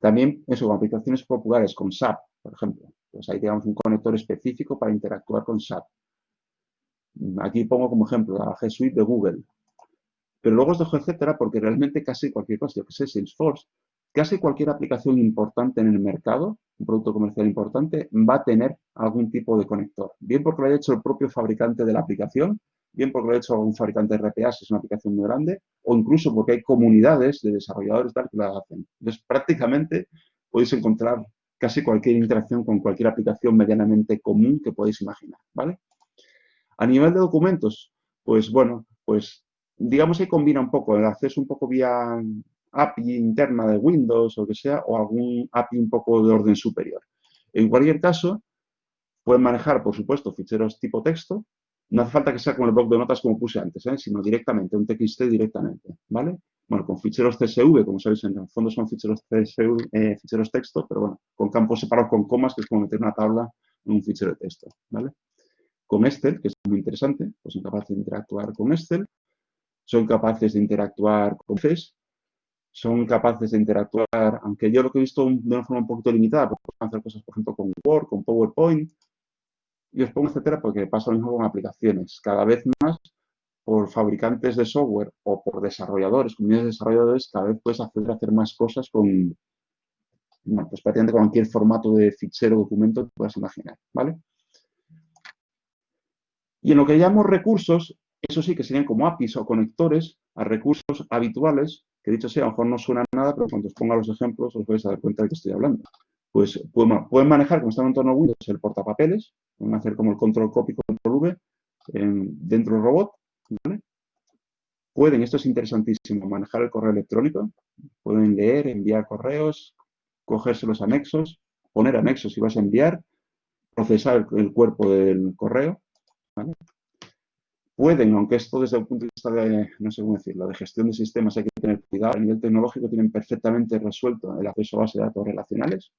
También, eso, con aplicaciones populares, con SAP, por ejemplo. Pues ahí tenemos un conector específico para interactuar con SAP. Aquí pongo como ejemplo la G Suite de Google. Pero luego os dejo etcétera porque realmente casi cualquier cosa, yo que sé, Salesforce, casi cualquier aplicación importante en el mercado, un producto comercial importante, va a tener algún tipo de conector. Bien porque lo haya hecho el propio fabricante de la aplicación, bien porque lo ha hecho un fabricante de RPA, si es una aplicación muy grande, o incluso porque hay comunidades de desarrolladores tal que la hacen. Entonces, prácticamente podéis encontrar casi cualquier interacción con cualquier aplicación medianamente común que podéis imaginar, ¿vale? A nivel de documentos, pues bueno, pues digamos que combina un poco el acceso un poco vía API interna de Windows o que sea, o algún API un poco de orden superior. En cualquier caso, pueden manejar, por supuesto, ficheros tipo texto, no hace falta que sea con el bloc de notas como puse antes, ¿eh? sino directamente, un TXT directamente, ¿vale? Bueno, con ficheros CSV, como sabéis, en el fondo son ficheros CSV, eh, ficheros texto, pero bueno, con campos separados con comas, que es como meter una tabla en un fichero de texto, ¿vale? Con Excel, que es muy interesante, pues son capaces de interactuar con Excel, son capaces de interactuar con FES, son capaces de interactuar, aunque yo lo que he visto de una forma un poquito limitada, porque pueden hacer cosas, por ejemplo, con Word, con PowerPoint, y os pongo etcétera porque pasa lo mismo con aplicaciones. Cada vez más, por fabricantes de software o por desarrolladores, comunidades de desarrolladores, cada vez puedes acceder a hacer más cosas con, bueno, pues prácticamente cualquier formato de fichero o documento que puedas imaginar, ¿vale? Y en lo que llamamos recursos, eso sí que serían como APIs o conectores a recursos habituales, que dicho sea, a lo mejor no suena nada, pero cuando os ponga los ejemplos os vais a dar cuenta de que estoy hablando. Pues pueden manejar, como está en entorno Windows, el portapapeles, pueden hacer como el control copy, control V dentro del robot. Pueden, esto es interesantísimo, manejar el correo electrónico. Pueden leer, enviar correos, cogerse los anexos, poner anexos si vas a enviar, procesar el, cuerpo del correo. Pueden, aunque esto desde el punto de vista de, no sé cómo decirlo, de gestión de sistemas hay que tener cuidado, a nivel tecnológico tienen perfectamente resuelto el acceso a base de datos relacionales.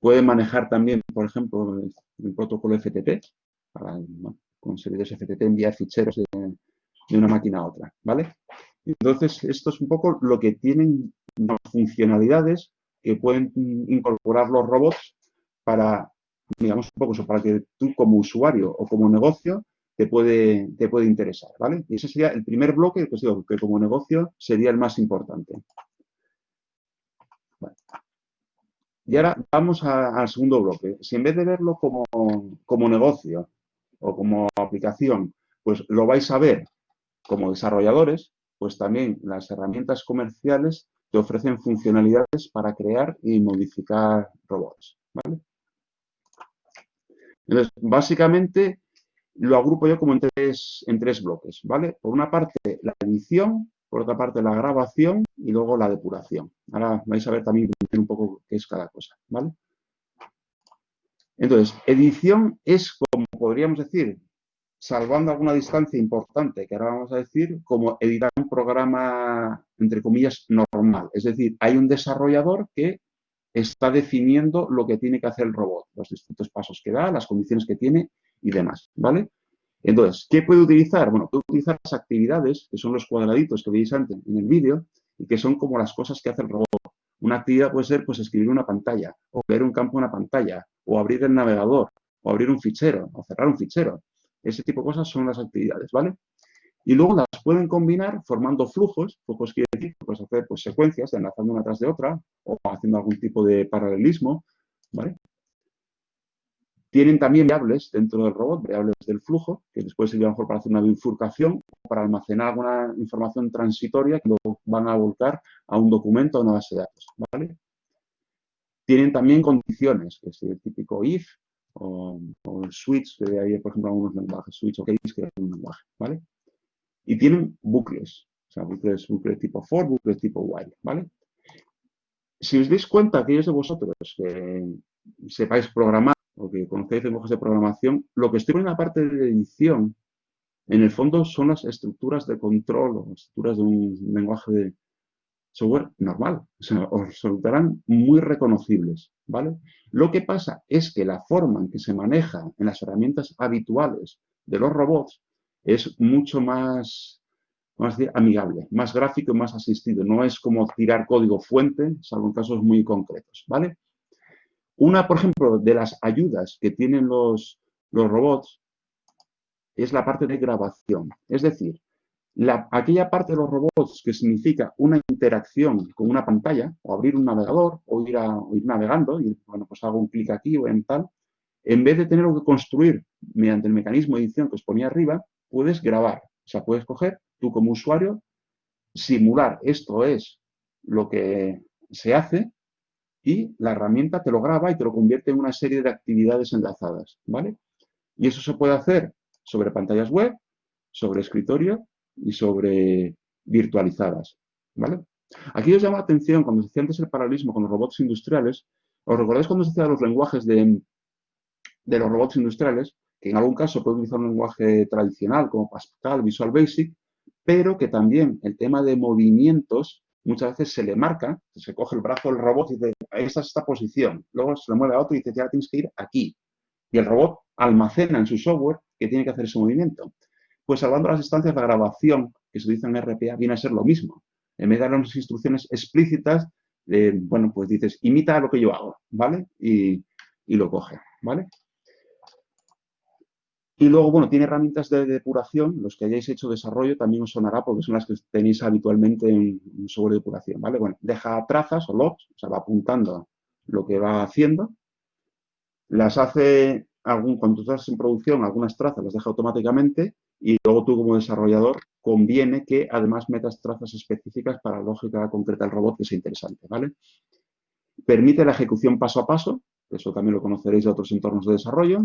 Puede manejar también, por ejemplo, el, protocolo FTP, para con servidores FTP enviar ficheros de, una máquina a otra, ¿vale? Entonces, esto es un poco lo que tienen las funcionalidades que pueden incorporar los robots para, digamos, un poco eso, para que tú como usuario o como negocio te puede, te puede interesar, ¿vale? Y ese sería el primer bloque, pues digo, que como negocio sería el más importante. Y ahora vamos al segundo bloque. Si en vez de verlo como, como negocio o como aplicación, pues lo vais a ver como desarrolladores, pues también las herramientas comerciales te ofrecen funcionalidades para crear y modificar robots. Entonces, básicamente lo agrupo yo como en tres, bloques, ¿vale? Por una parte, la edición, por otra parte la grabación y luego la depuración. Ahora vais a ver también un poco qué es cada cosa, ¿vale? Entonces, edición es, como podríamos decir, salvando alguna distancia importante, que ahora vamos a decir, como editar un programa, entre comillas, normal. Es decir, hay un desarrollador que está definiendo lo que tiene que hacer el robot, los distintos pasos que da, las condiciones que tiene y demás, ¿vale? Entonces, ¿qué puede utilizar? Bueno, puede utilizar las actividades, que son los cuadraditos que veis antes en el vídeo, y que son como las cosas que hace el robot. Una actividad puede ser pues, escribir una pantalla, o ver un campo en una pantalla, o abrir el navegador, o abrir un fichero, o cerrar un fichero. Ese tipo de cosas son las actividades, ¿vale? Y luego las pueden combinar formando flujos, flujos quiere decir que puedes hacer pues, secuencias enlazando una tras de otra, o haciendo algún tipo de paralelismo, ¿vale? Tienen también variables dentro del robot, variables del flujo, que después sería mejor para hacer una bifurcación, para almacenar alguna información transitoria que luego van a volcar a un documento o una base de datos. Tienen también condiciones, que es el típico if o, switch, que hay, por ejemplo, algunos lenguajes, switch o case, que es un lenguaje. ¿vale? Y tienen bucles, o sea, bucles, bucles tipo for, bucles tipo while. ¿vale? Si os dais cuenta, aquellos de vosotros que sepáis programar o que conocéis lenguajes de programación, lo que estoy en la parte de edición, en el fondo son las estructuras de control o estructuras de un lenguaje de software normal. O sea, os resultarán muy reconocibles, ¿vale? Lo que pasa es que la forma en que se maneja en las herramientas habituales de los robots es mucho más, amigable, más gráfico y más asistido. No es como tirar código fuente, salvo en casos muy concretos, ¿vale? Una, por ejemplo, de las ayudas que tienen los, los robots es la parte de grabación. Es decir, la, aquella parte de los robots que significa una interacción con una pantalla, o abrir un navegador, o ir, a, ir navegando, y bueno, pues hago un clic aquí o en tal, en vez de tener que construir mediante el mecanismo de edición que os ponía arriba, puedes grabar. O sea, puedes coger, tú como usuario, simular esto es lo que se hace y la herramienta te lo graba y te lo convierte en una serie de actividades enlazadas, ¿vale? Y eso se puede hacer sobre pantallas web, sobre escritorio y sobre virtualizadas, ¿vale? Aquí os llama la atención, cuando se decía antes el paralelismo con los robots industriales, ¿os recordáis cuando se decía los lenguajes de, de los robots industriales? Que en algún caso puede utilizar un lenguaje tradicional como Pascal, Visual Basic, pero que también el tema de movimientos muchas veces se le marca, se coge el brazo del robot y dice, esa es esta posición. Luego se le mueve a otro y dice, ya tienes que ir aquí. Y el robot almacena en su software que tiene que hacer ese movimiento. Pues salvando las instancias de grabación que se dice en RPA, viene a ser lo mismo. En vez de dar unas instrucciones explícitas, bueno, pues dices, imita lo que yo hago, ¿vale? Y lo coge, ¿vale? Y luego, bueno, tiene herramientas de depuración, los que hayáis hecho desarrollo también os sonará porque son las que tenéis habitualmente en, software de depuración, ¿vale? Bueno, deja trazas o logs, o sea, va apuntando lo que va haciendo, las hace, algún, cuando estás en producción, algunas trazas las deja automáticamente y luego tú como desarrollador conviene que además metas trazas específicas para la lógica concreta del robot que sea interesante, ¿vale? Permite la ejecución paso a paso, eso también lo conoceréis de otros entornos de desarrollo,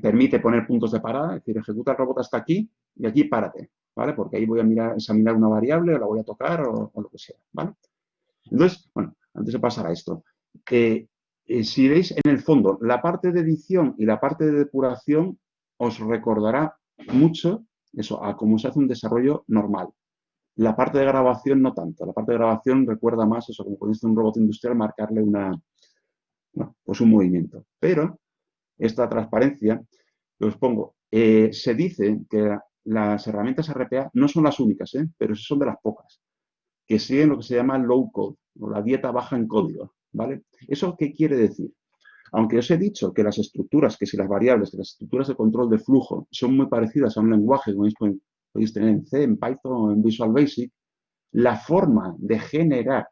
permite poner puntos de parada, es decir, ejecuta el robot hasta aquí y aquí párate, ¿vale? Porque ahí voy a mirar, examinar una variable o la voy a tocar o, lo que sea, ¿vale? Entonces, bueno, antes de pasar a esto, eh, eh, si veis en el fondo, la parte de edición y la parte de depuración os recordará mucho eso, a cómo se hace un desarrollo normal. La parte de grabación no tanto. La parte de grabación recuerda más eso, como ponéis un robot industrial, marcarle una, pues un movimiento. Pero esta transparencia que os pongo. Eh, se dice que las herramientas RPA no son las únicas, ¿eh? pero son de las pocas, que siguen lo que se llama low code, o la dieta baja en código. ¿vale? ¿Eso qué quiere decir? Aunque os he dicho que las estructuras, que si las variables, que las estructuras de control de flujo son muy parecidas a un lenguaje, como podéis tener en C, en Python o en Visual Basic, la forma de generar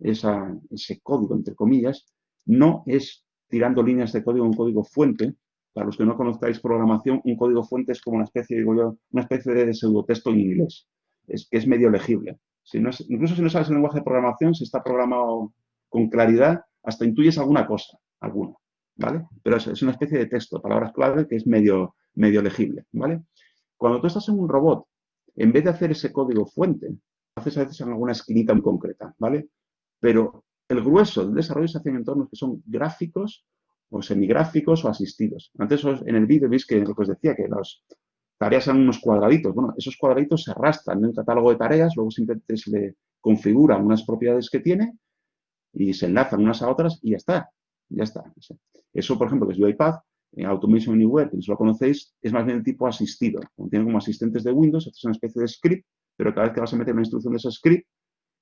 ese código, entre comillas, no es tirando líneas de código, un código fuente. Para los que no conozcáis programación, un código fuente es como una especie, digo yo, una especie de pseudotexto en inglés, es, que es medio legible. Incluso si no sabes el lenguaje de programación, si está programado con claridad, hasta intuyes alguna cosa, alguna, ¿vale? Pero es, una especie de texto, palabras clave que es medio, medio legible, ¿vale? Cuando tú estás en un robot, en vez de hacer ese código fuente, haces a veces en alguna esquinita muy concreta, ¿vale? Pero el grueso del desarrollo se hace en entornos que son gráficos o semigráficos o asistidos. Antes en el vídeo veis que lo que os decía, que las tareas eran unos cuadraditos. Bueno, esos cuadraditos se arrastran en un catálogo de tareas, luego simplemente se le configuran unas propiedades que tiene y se enlazan unas a otras y ya está. Ya está. Eso, por ejemplo, que es UiPath, en Automation Anywhere, que si lo conocéis, es más bien el tipo asistido. Tiene como asistentes de Windows, es una especie de script, pero cada vez que vas a meter una instrucción de ese script,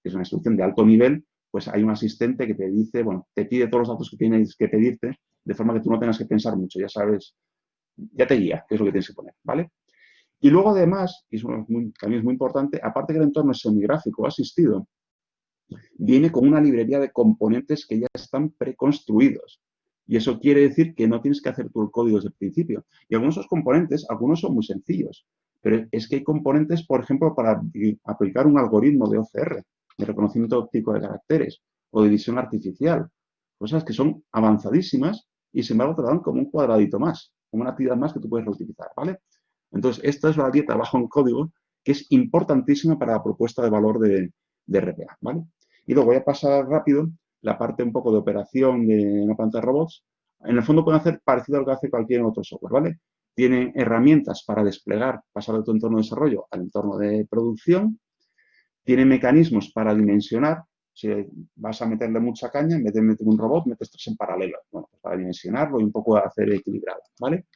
que es una instrucción de alto nivel, pues hay un asistente que te dice, bueno, te pide todos los datos que tienes que pedirte, de forma que tú no tengas que pensar mucho, ya sabes, ya te guía qué es lo que tienes que poner, ¿vale? Y luego además, y eso también es muy importante, aparte que el entorno es semigráfico asistido, viene con una librería de componentes que ya están preconstruidos. Y eso quiere decir que no tienes que hacer el código desde el principio. Y algunos de esos componentes, algunos son muy sencillos, pero es que hay componentes, por ejemplo, para aplicar un algoritmo de OCR, de reconocimiento óptico de caracteres, o de visión artificial, cosas que son avanzadísimas y sin embargo te dan como un cuadradito más, como una actividad más que tú puedes reutilizar, ¿vale? Entonces, esta es la dieta bajo en código que es importantísima para la propuesta de valor de, RPA, ¿vale? Y luego voy a pasar rápido la parte un poco de operación de una planta de robots. En el fondo pueden hacer parecido a lo que hace cualquier otro software, ¿vale? Tienen herramientas para desplegar, pasar de tu entorno de desarrollo al entorno de producción. Tienen mecanismos para dimensionar. Si vas a meterle mucha caña, en vez de meter un robot, metes tres en paralelo. Bueno, pues para dimensionarlo y un poco hacer equilibrado, ¿vale?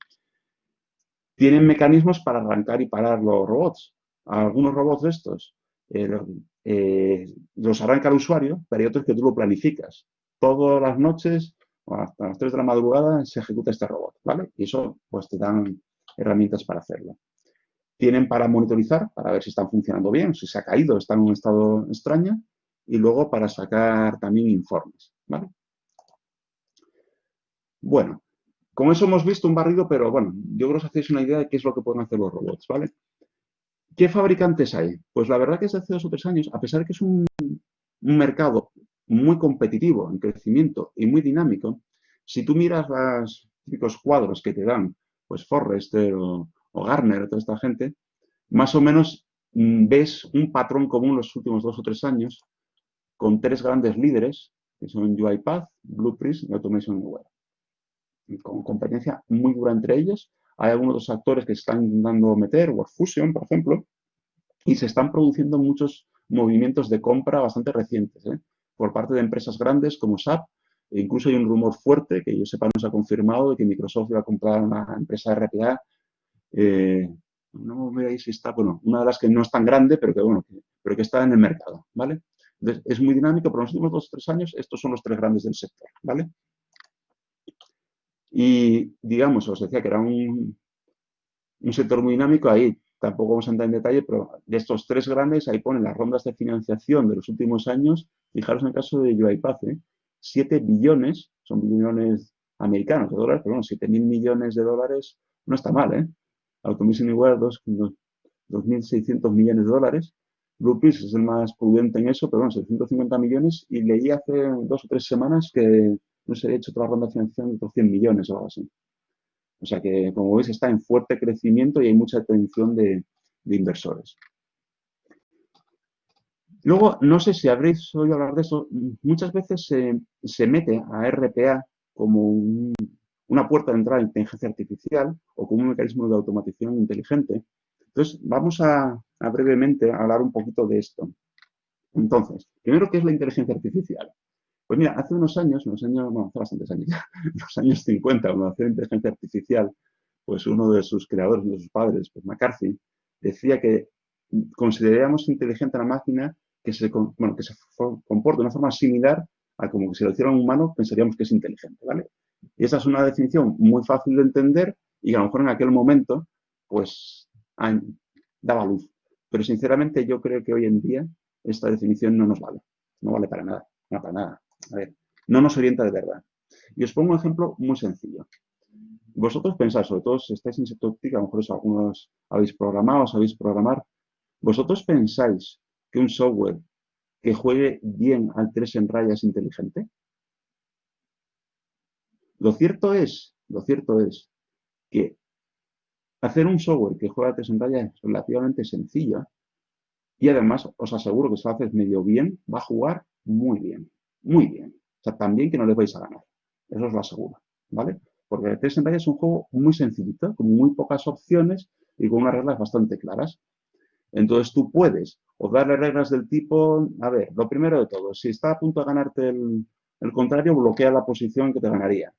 Tienen mecanismos para arrancar y parar los robots. Algunos robots de estos eh, eh, los arranca el usuario, pero hay otros que tú lo planificas. Todas las noches, o hasta las 3 de la madrugada, se ejecuta este robot, ¿vale? Y eso, pues, te dan herramientas para hacerlo. Tienen para monitorizar, para ver si están funcionando bien, si se ha caído, está en un estado extraño, y luego para sacar también informes, ¿vale? Bueno, con eso hemos visto un barrido, pero bueno, yo creo que os hacéis una idea de qué es lo que pueden hacer los robots, ¿vale? ¿Qué fabricantes hay? Pues la verdad que desde hace dos o tres años, a pesar de que es un, mercado muy competitivo en crecimiento y muy dinámico, si tú miras los típicos cuadros que te dan, pues Forrester o, o Gartner, toda esta gente, más o menos mm, ves un patrón común los últimos dos o tres años con tres grandes líderes, que son UiPath, Blueprint y Automation Anywhere. Con competencia muy dura entre ellos, hay algunos los actores que están intentando meter, WorkFusion, por ejemplo, y se están produciendo muchos movimientos de compra bastante recientes, ¿eh? por parte de empresas grandes como SAP, e incluso hay un rumor fuerte, que yo sepa no se ha confirmado, de que Microsoft iba a comprar una empresa RPA, eh, no me si está, bueno, una de las que no es tan grande, pero que, bueno, pero que está en el mercado, ¿vale? Entonces, es muy dinámico, pero en los últimos dos o tres años estos son los tres grandes del sector, ¿vale? Y, digamos, os decía que era un, un sector muy dinámico, ahí tampoco vamos a entrar en detalle, pero de estos tres grandes, ahí ponen las rondas de financiación de los últimos años. Fijaros en el caso de UiPath, ¿eh? 7 billones, son billones americanos de dólares, pero bueno, 7 mil millones de dólares no está mal, ¿eh? Automation Anywhere, 2.600 millones de dólares. Blueprint es el más prudente en eso, pero bueno, 750 millones. Y leí hace dos o tres semanas que no se ha hecho otra ronda de financiación de otros 100 millones o algo así. O sea que, como veis, está en fuerte crecimiento y hay mucha atención de, inversores. Luego, no sé si habréis oído hablar de eso, muchas veces se, mete a RPA como una puerta de entrada a inteligencia artificial o como un mecanismo de automatización inteligente. Entonces, vamos a, brevemente hablar un poquito de esto. Entonces, primero, ¿qué es la inteligencia artificial? Pues mira, hace unos años, unos años, bueno, hace bastantes años ya, los años 50, cuando nació la inteligencia artificial, pues uno de sus creadores, uno de sus padres, pues McCarthy, decía que considerábamos inteligente a la máquina que se, bueno, que se comporta de una forma similar a como que si lo hiciera un humano pensaríamos que es inteligente, ¿vale? Y esa es una definición muy fácil de entender y a lo mejor en aquel momento, pues, daba luz. Pero sinceramente yo creo que hoy en día esta definición no nos vale. No vale para nada. No para nada. A ver, no nos orienta de verdad. Y os pongo un ejemplo muy sencillo. Vosotros pensáis, sobre todo si estáis en TIC, a lo mejor algunos habéis programado, sabéis programar. ¿Vosotros pensáis que un software que juegue bien al 3 en raya es inteligente? Lo cierto es, lo cierto es que hacer un software que juega al 3 en raya es relativamente sencillo y además os aseguro que si lo haces medio bien, va a jugar muy bien muy bien. O sea, también que no les vais a ganar. Eso os lo aseguro, ¿vale? Porque el en es un juego muy sencillito, con muy pocas opciones y con unas reglas bastante claras. Entonces tú puedes o darle reglas del tipo, a ver, lo primero de todo, si está a punto de ganarte el, contrario, bloquea la posición que te ganaría.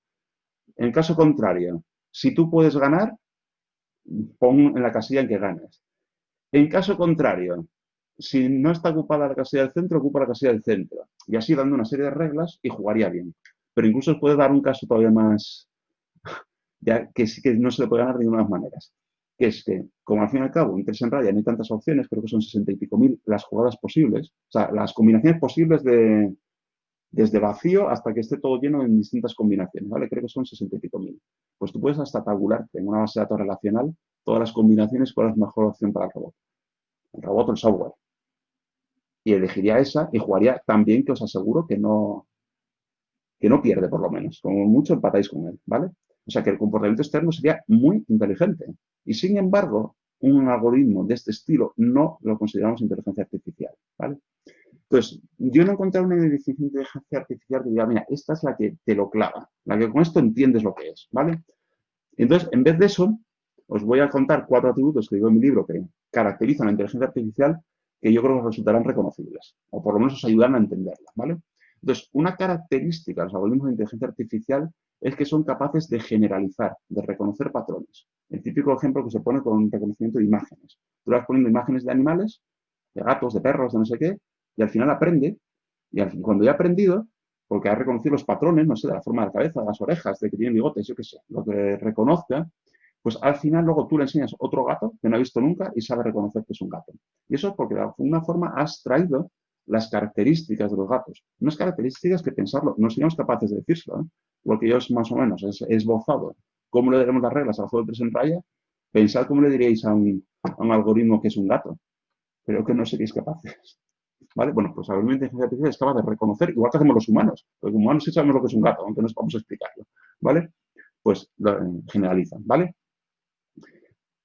En caso contrario, Si tú puedes ganar, pon en la casilla en que ganas. En caso contrario, si no está ocupada la casilla del centro, ocupa la casilla del centro. Y así dando una serie de reglas y jugaría bien. Pero incluso os puede dar un caso todavía más, ya que sí que no se le puede ganar de ninguna maneras. Que es que, como al fin y al cabo, en tres en raya no hay tantas opciones, creo que son sesenta y pico mil las jugadas posibles, o sea, las combinaciones posibles de, desde vacío hasta que esté todo lleno en distintas combinaciones, ¿vale? Creo que son sesenta y pico mil. Pues tú puedes hasta tabularte en una base de datos relacional todas las combinaciones, cuál es la mejor opción para el robot. El robot o el software y elegiría esa y jugaría tan bien que os aseguro que no, que no pierde por lo menos. Como mucho empatáis con él, ¿vale? O sea que el comportamiento externo sería muy inteligente. Y sin embargo, un algoritmo de este estilo no lo consideramos inteligencia artificial, ¿vale? Entonces, yo no encontré una inteligencia artificial que diga, mira, esta es la que te lo clava, la que con esto entiendes lo que es, ¿vale? Entonces, en vez de eso, os voy a contar cuatro atributos que digo en mi libro que caracterizan la inteligencia artificial que yo creo que resultarán reconocibles, o por lo menos os ayudarán a entenderla, ¿vale? Entonces, una característica de los algoritmos de inteligencia artificial es que son capaces de generalizar, de reconocer patrones. El típico ejemplo que se pone con reconocimiento de imágenes. Tú vas poniendo imágenes de animales, de gatos, de perros, de no sé qué, y al final aprende, y cuando ya ha aprendido, porque ha reconocido los patrones, no sé, de la forma de la cabeza, de las orejas, de que tiene bigotes, yo qué sé, lo que reconozca, pues al final luego tú le enseñas otro gato que no ha visto nunca y sabe reconocer que es un gato. Y eso es porque de alguna forma has traído las características de los gatos. Unas características que pensarlo, no seríamos capaces de decírselo, ¿eh? porque yo más o menos es esbozado cómo le daremos las reglas al juego de tres en raya, pensad cómo le diríais a un, algoritmo que es un gato. Creo que no seríais capaces. ¿Vale? Bueno, pues la inteligencia artificial es capaz de reconocer, igual que hacemos los humanos. Los humanos sí sabemos lo que es un gato, aunque no vamos a explicarlo. ¿Vale? Pues generalizan, ¿vale?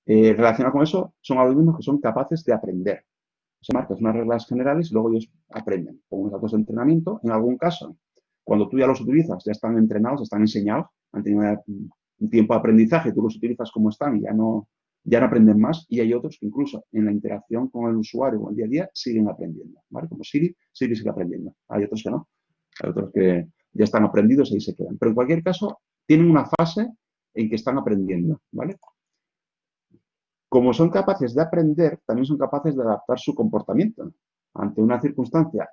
Eh, relacionado con eso, son algoritmos que son capaces de aprender. Se marcan unas reglas generales y luego ellos aprenden con unos datos de entrenamiento. En algún caso, cuando tú ya los utilizas, ya están entrenados, están enseñados, han tenido un tiempo de aprendizaje, tú los utilizas como están y ya no, ya no aprenden más. Y hay otros que incluso en la interacción con el usuario o el día a día siguen aprendiendo. ¿vale? Como Siri, Siri sigue aprendiendo. Hay otros que no. Hay otros que ya están aprendidos y ahí se quedan. Pero en cualquier caso, tienen una fase en que están aprendiendo. ¿vale? Como son capaces de aprender, también son capaces de adaptar su comportamiento ante una circunstancia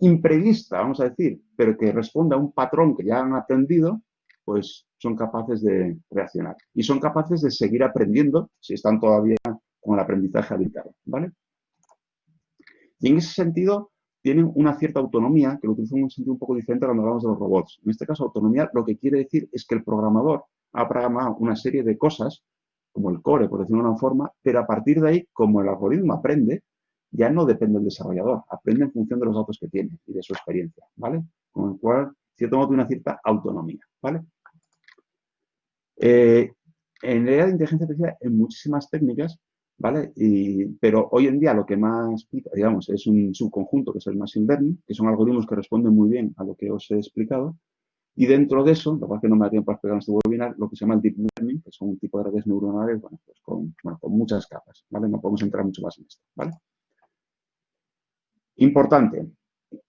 imprevista, vamos a decir, pero que responde a un patrón que ya han aprendido, pues son capaces de reaccionar. Y son capaces de seguir aprendiendo si están todavía con el aprendizaje habitual, ¿vale? Y en ese sentido, tienen una cierta autonomía, que lo utilizan en un sentido un poco diferente cuando hablamos de los robots. En este caso, autonomía lo que quiere decir es que el programador ha programado una serie de cosas como el core, por decirlo de una forma, pero a partir de ahí, como el algoritmo aprende, ya no depende del desarrollador, aprende en función de los datos que tiene y de su experiencia, ¿vale? Con el cual, cierto modo, tiene una cierta autonomía, ¿vale? Eh, en de inteligencia artificial hay muchísimas técnicas, ¿vale? pero hoy en día lo que más, digamos, es un subconjunto que es el machine learning, que son algoritmos que responden muy bien a lo que os he explicado, y dentro de eso, lo cual que no me da tiempo para explicar en este webinar, lo que se llama el deep learning, que son un tipo de redes neuronales, bueno, pues con, muchas capas, ¿vale? No podemos entrar mucho más en esto, ¿vale? Importante,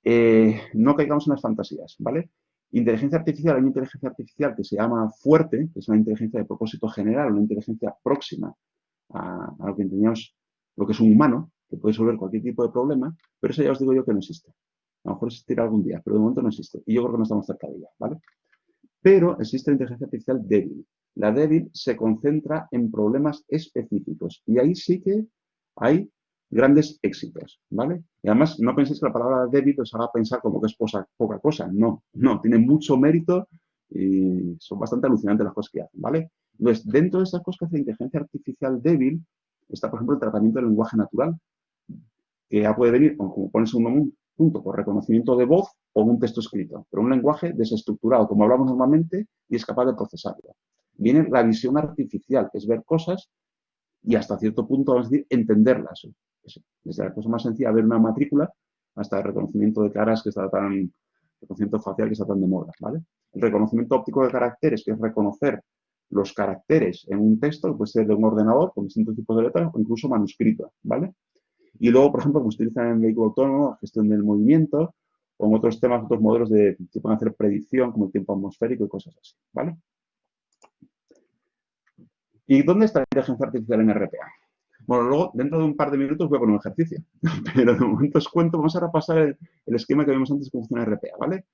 eh, no caigamos en las fantasías, ¿vale? Inteligencia artificial, hay una inteligencia artificial que se llama fuerte, que es una inteligencia de propósito general, una inteligencia próxima a, lo que entendíamos lo que es un humano, que puede resolver cualquier tipo de problema, pero eso ya os digo yo que no existe. A lo mejor existirá algún día, pero de momento no existe. Y yo creo que no estamos cerca de ella, ¿vale? Pero existe la inteligencia artificial débil. La débil se concentra en problemas específicos y ahí sí que hay grandes éxitos, ¿vale? Y además, no penséis que la palabra débil os haga pensar como que es poca cosa. No, no, tiene mucho mérito y son bastante alucinantes las cosas que hacen, ¿vale? Entonces, dentro de esas cosas que hace inteligencia artificial débil, está, por ejemplo, el tratamiento del lenguaje natural, que ya puede venir, como pones un, punto por reconocimiento de voz o un texto escrito, pero un lenguaje desestructurado, como hablamos normalmente, y es capaz de procesarlo. Viene la visión artificial, que es ver cosas y hasta cierto punto, vamos a decir, entenderlas. Desde la cosa más sencilla, ver una matrícula, hasta el reconocimiento de caras que está tan, reconocimiento facial que está tan de moda, ¿vale? El reconocimiento óptico de caracteres, que es reconocer los caracteres en un texto, puede ser de un ordenador con distintos tipos de letras o incluso manuscrito, ¿vale? Y luego, por ejemplo, como se utiliza en vehículo autónomo, gestión del movimiento, o en otros temas, otros modelos de, que pueden hacer predicción, como el tiempo atmosférico y cosas así, ¿vale? ¿Y dónde está la inteligencia artificial en RPA? Bueno, luego, dentro de un par de minutos voy a poner un ejercicio, pero de momento os cuento, vamos a repasar el, esquema que vimos antes cómo funciona RPA, ¿vale?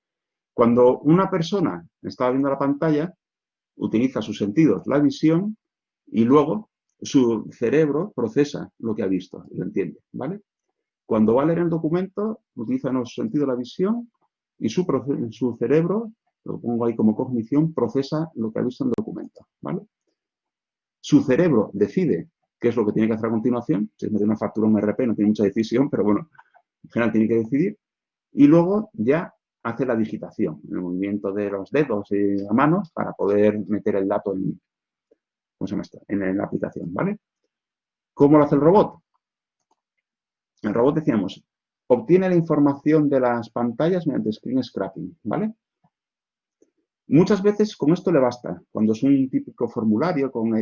Cuando una persona está viendo la pantalla, utiliza sus sentidos, la visión, y luego su cerebro procesa lo que ha visto y lo entiende, ¿vale? Cuando va a leer el documento, utiliza los sentidos, la visión, y su, su cerebro, lo pongo ahí como cognición, procesa lo que ha visto en el documento, ¿vale? Su cerebro decide qué es lo que tiene que hacer a continuación. Si es meter una factura un RP, no tiene mucha decisión, pero bueno, en general tiene que decidir. Y luego ya hace la digitación, el movimiento de los dedos y la mano para poder meter el dato en, en la aplicación, ¿vale? ¿Cómo lo hace el robot? El robot, decíamos, obtiene la información de las pantallas mediante screen scrapping, ¿vale? Muchas veces con esto le basta. Cuando es un típico formulario con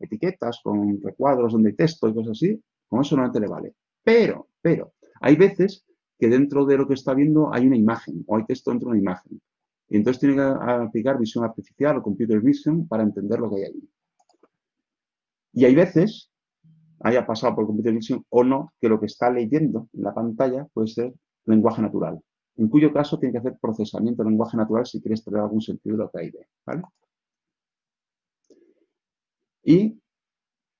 etiquetas, con recuadros donde hay texto y cosas así, con eso normalmente le vale. Pero, pero, hay veces que dentro de lo que está viendo hay una imagen o hay texto dentro de una imagen. Y entonces tiene que aplicar visión artificial o computer vision para entender lo que hay ahí. Y hay veces, haya pasado por computer vision o no, que lo que está leyendo en la pantalla puede ser lenguaje natural. En cuyo caso tiene que hacer procesamiento de lenguaje natural si quieres tener algún sentido de lo que hay de, ¿vale? Y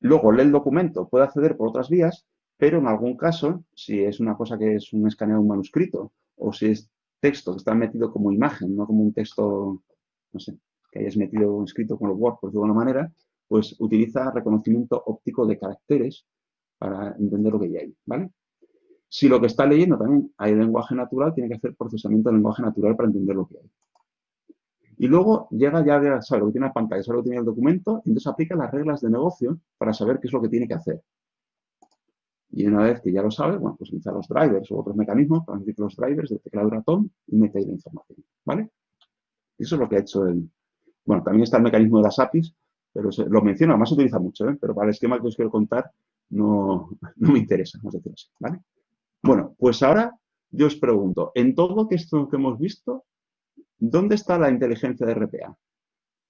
luego lee el documento, puede acceder por otras vías, pero en algún caso, si es una cosa que es un escaneo de un manuscrito, o si es texto que está metido como imagen, no como un texto, no sé, que hayas metido escrito con los Word, por de alguna manera, pues utiliza reconocimiento óptico de caracteres para entender lo que hay ahí, ¿vale? Si lo que está leyendo también hay lenguaje natural, tiene que hacer procesamiento de lenguaje natural para entender lo que hay. Y luego llega ya, sabe lo que tiene la pantalla, sabe lo que tiene el documento, y entonces aplica las reglas de negocio para saber qué es lo que tiene que hacer. Y una vez que ya lo sabe, bueno, pues utiliza los drivers o otros mecanismos para decir los drivers del teclado ratón y mete la información, ¿vale? Eso es lo que ha hecho el... Bueno, también está el mecanismo de las APIs, pero lo menciono, además se utiliza mucho, ¿eh? pero para el esquema que os quiero contar no, no me interesa, vamos a decirlo así, ¿vale? Bueno, pues ahora yo os pregunto, en todo esto que hemos visto, ¿dónde está la inteligencia de RPA?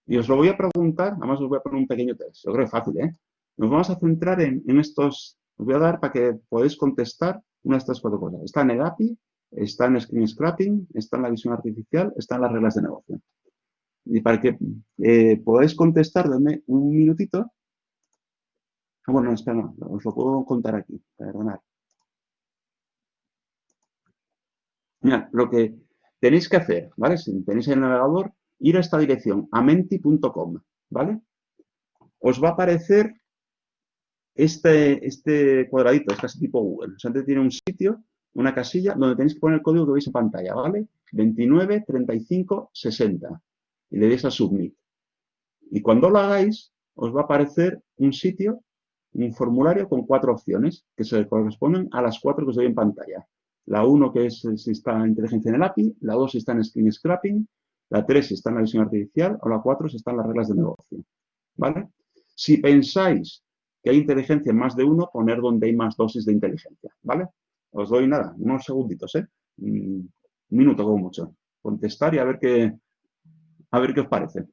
Y os lo voy a preguntar, además os voy a poner un pequeño test, yo creo que es fácil, ¿eh? Nos vamos a centrar en, estos os voy a dar para que podáis contestar una de estas cuatro cosas. Está en el API, está en Screen Scrapping, está en la visión artificial, está en las reglas de negocio. Y para que eh, podáis contestar, denme un minutito. Ah, bueno, espera, no, os lo puedo contar aquí, perdonad. Mira, lo que tenéis que hacer, ¿vale? Si tenéis el navegador, ir a esta dirección, amenti.com, ¿vale? Os va a aparecer este, este cuadradito es casi tipo Google. O sea, antes tiene un sitio, una casilla, donde tenéis que poner el código que veis en pantalla, ¿vale? 29, 35, 60. Y le deis a Submit. Y cuando lo hagáis, os va a aparecer un sitio, un formulario con cuatro opciones que se corresponden a las cuatro que os doy en pantalla. La 1 que es si está en inteligencia en el API, la 2 si está en screen scrapping, la 3 si está en la visión artificial o la 4 si está en las reglas de negocio. ¿Vale? Si pensáis que hay inteligencia en más de uno, poner donde hay más dosis de inteligencia, ¿vale? Os doy nada, unos segunditos, ¿eh? Un minuto como mucho. Contestar y a ver qué, a ver qué os parece.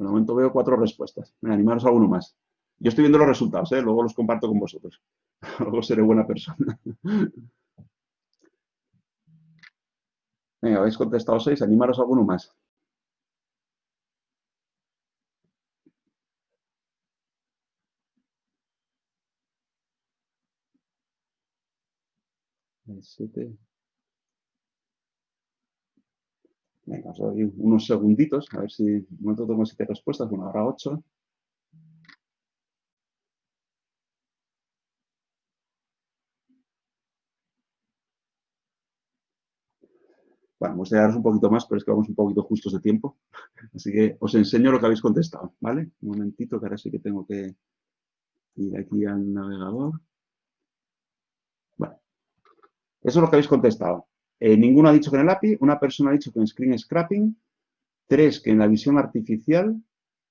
Por el momento veo cuatro respuestas. Me animaros a alguno más. Yo estoy viendo los resultados, ¿eh? luego los comparto con vosotros. luego seré buena persona. Venga, habéis contestado seis, animaros a alguno más. siete. Venga, os doy unos segunditos, a ver si un momento tengo siete respuestas, bueno, ahora ocho. Bueno, vamos a daros un poquito más, pero es que vamos un poquito justos de tiempo. Así que os enseño lo que habéis contestado, ¿vale? Un momentito, que ahora sí que tengo que ir aquí al navegador. Bueno, eso es lo que habéis contestado. Eh, ninguno ha dicho que en el API, una persona ha dicho que en Screen Scrapping, tres que en la visión artificial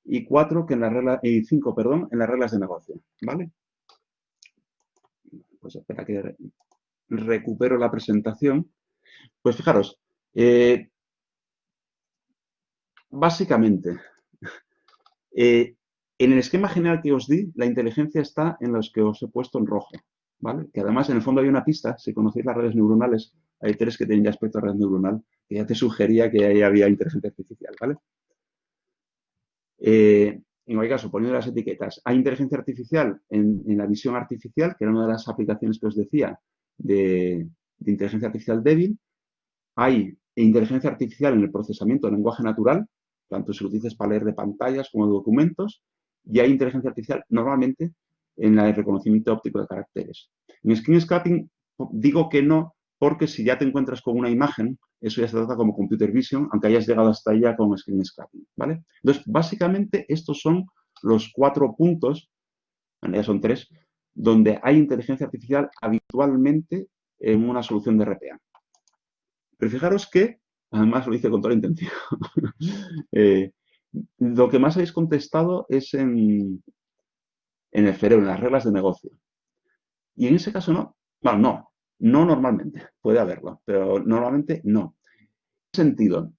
y cuatro que en la regla, y cinco, perdón, en las reglas de negocio, ¿vale? pues espera que recupero la presentación. Pues fijaros, eh, básicamente, eh, en el esquema general que os di, la inteligencia está en los que os he puesto en rojo, ¿vale? Que además en el fondo hay una pista, si conocéis las redes neuronales, hay tres que ya aspecto red neuronal, que ya te sugería que ahí había inteligencia artificial, ¿vale? Eh, en cualquier caso, poniendo las etiquetas, hay inteligencia artificial en, la visión artificial, que era una de las aplicaciones que os decía de, inteligencia artificial débil. Hay inteligencia artificial en el procesamiento de lenguaje natural, tanto si lo dices para leer de pantallas como de documentos, y hay inteligencia artificial normalmente en el reconocimiento óptico de caracteres. En screen scrapping digo que no, porque si ya te encuentras con una imagen, eso ya se trata como computer vision, aunque hayas llegado hasta ella con screen scrapping, ¿vale? Entonces, básicamente, estos son los cuatro puntos, en realidad son tres, donde hay inteligencia artificial habitualmente en una solución de RPA. Pero fijaros que, además lo hice con toda la intención, eh, lo que más habéis contestado es en, en el cerebro, en las reglas de negocio. Y en ese caso no. Bueno, no, no normalmente, puede haberlo, pero normalmente no. En sentido,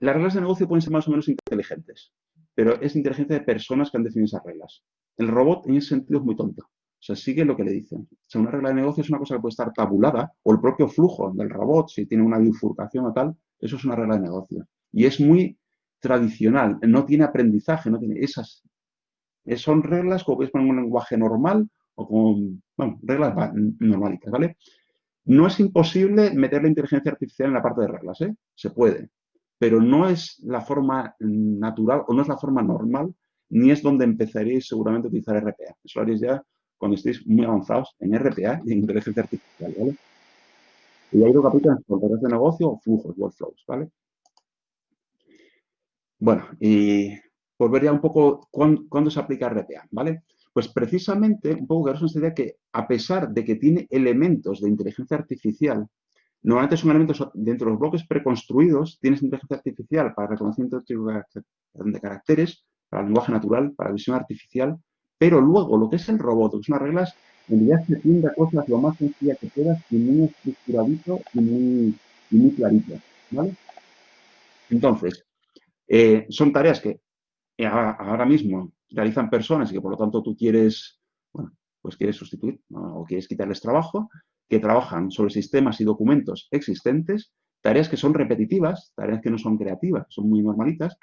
las reglas de negocio pueden ser más o menos inteligentes, pero es inteligencia de personas que han definido esas reglas. El robot en ese sentido es muy tonto. O sea, sigue lo que le dicen. O sea, una regla de negocio es una cosa que puede estar tabulada, o el propio flujo del robot, si tiene una bifurcación o tal, eso es una regla de negocio. Y es muy tradicional, no tiene aprendizaje, no tiene esas. Son reglas como puedes poner un lenguaje normal con, reglas normalitas, ¿vale? No es imposible meter la inteligencia artificial en la parte de reglas, ¿eh? Se puede, pero no es la forma natural o no es la forma normal, ni es donde empezaréis seguramente a utilizar RPA. Eso lo haréis ya cuando estéis muy avanzados en RPA y en inteligencia artificial, ¿vale? Y ahí lo capítulos por de negocio o flujos, workflows, ¿vale? Bueno, y por ver ya un poco cuándo, se aplica RPA, ¿vale? Pues precisamente, un poco nos idea que a pesar de que tiene elementos de inteligencia artificial, normalmente son elementos dentro de los bloques preconstruidos, tienes inteligencia artificial para reconocimiento de caracteres, para lenguaje natural, para visión artificial, pero luego lo que es el robot, que son las reglas, en realidad se tiende a cosas lo más sencilla que puedas y muy estructuradito y muy, y muy clarito, ¿vale? Entonces, eh, son tareas que eh, ahora mismo realizan personas y que por lo tanto tú quieres, bueno, pues quieres sustituir o quieres quitarles trabajo, que trabajan sobre sistemas y documentos existentes, tareas que son repetitivas, tareas que no son creativas, son muy normalitas.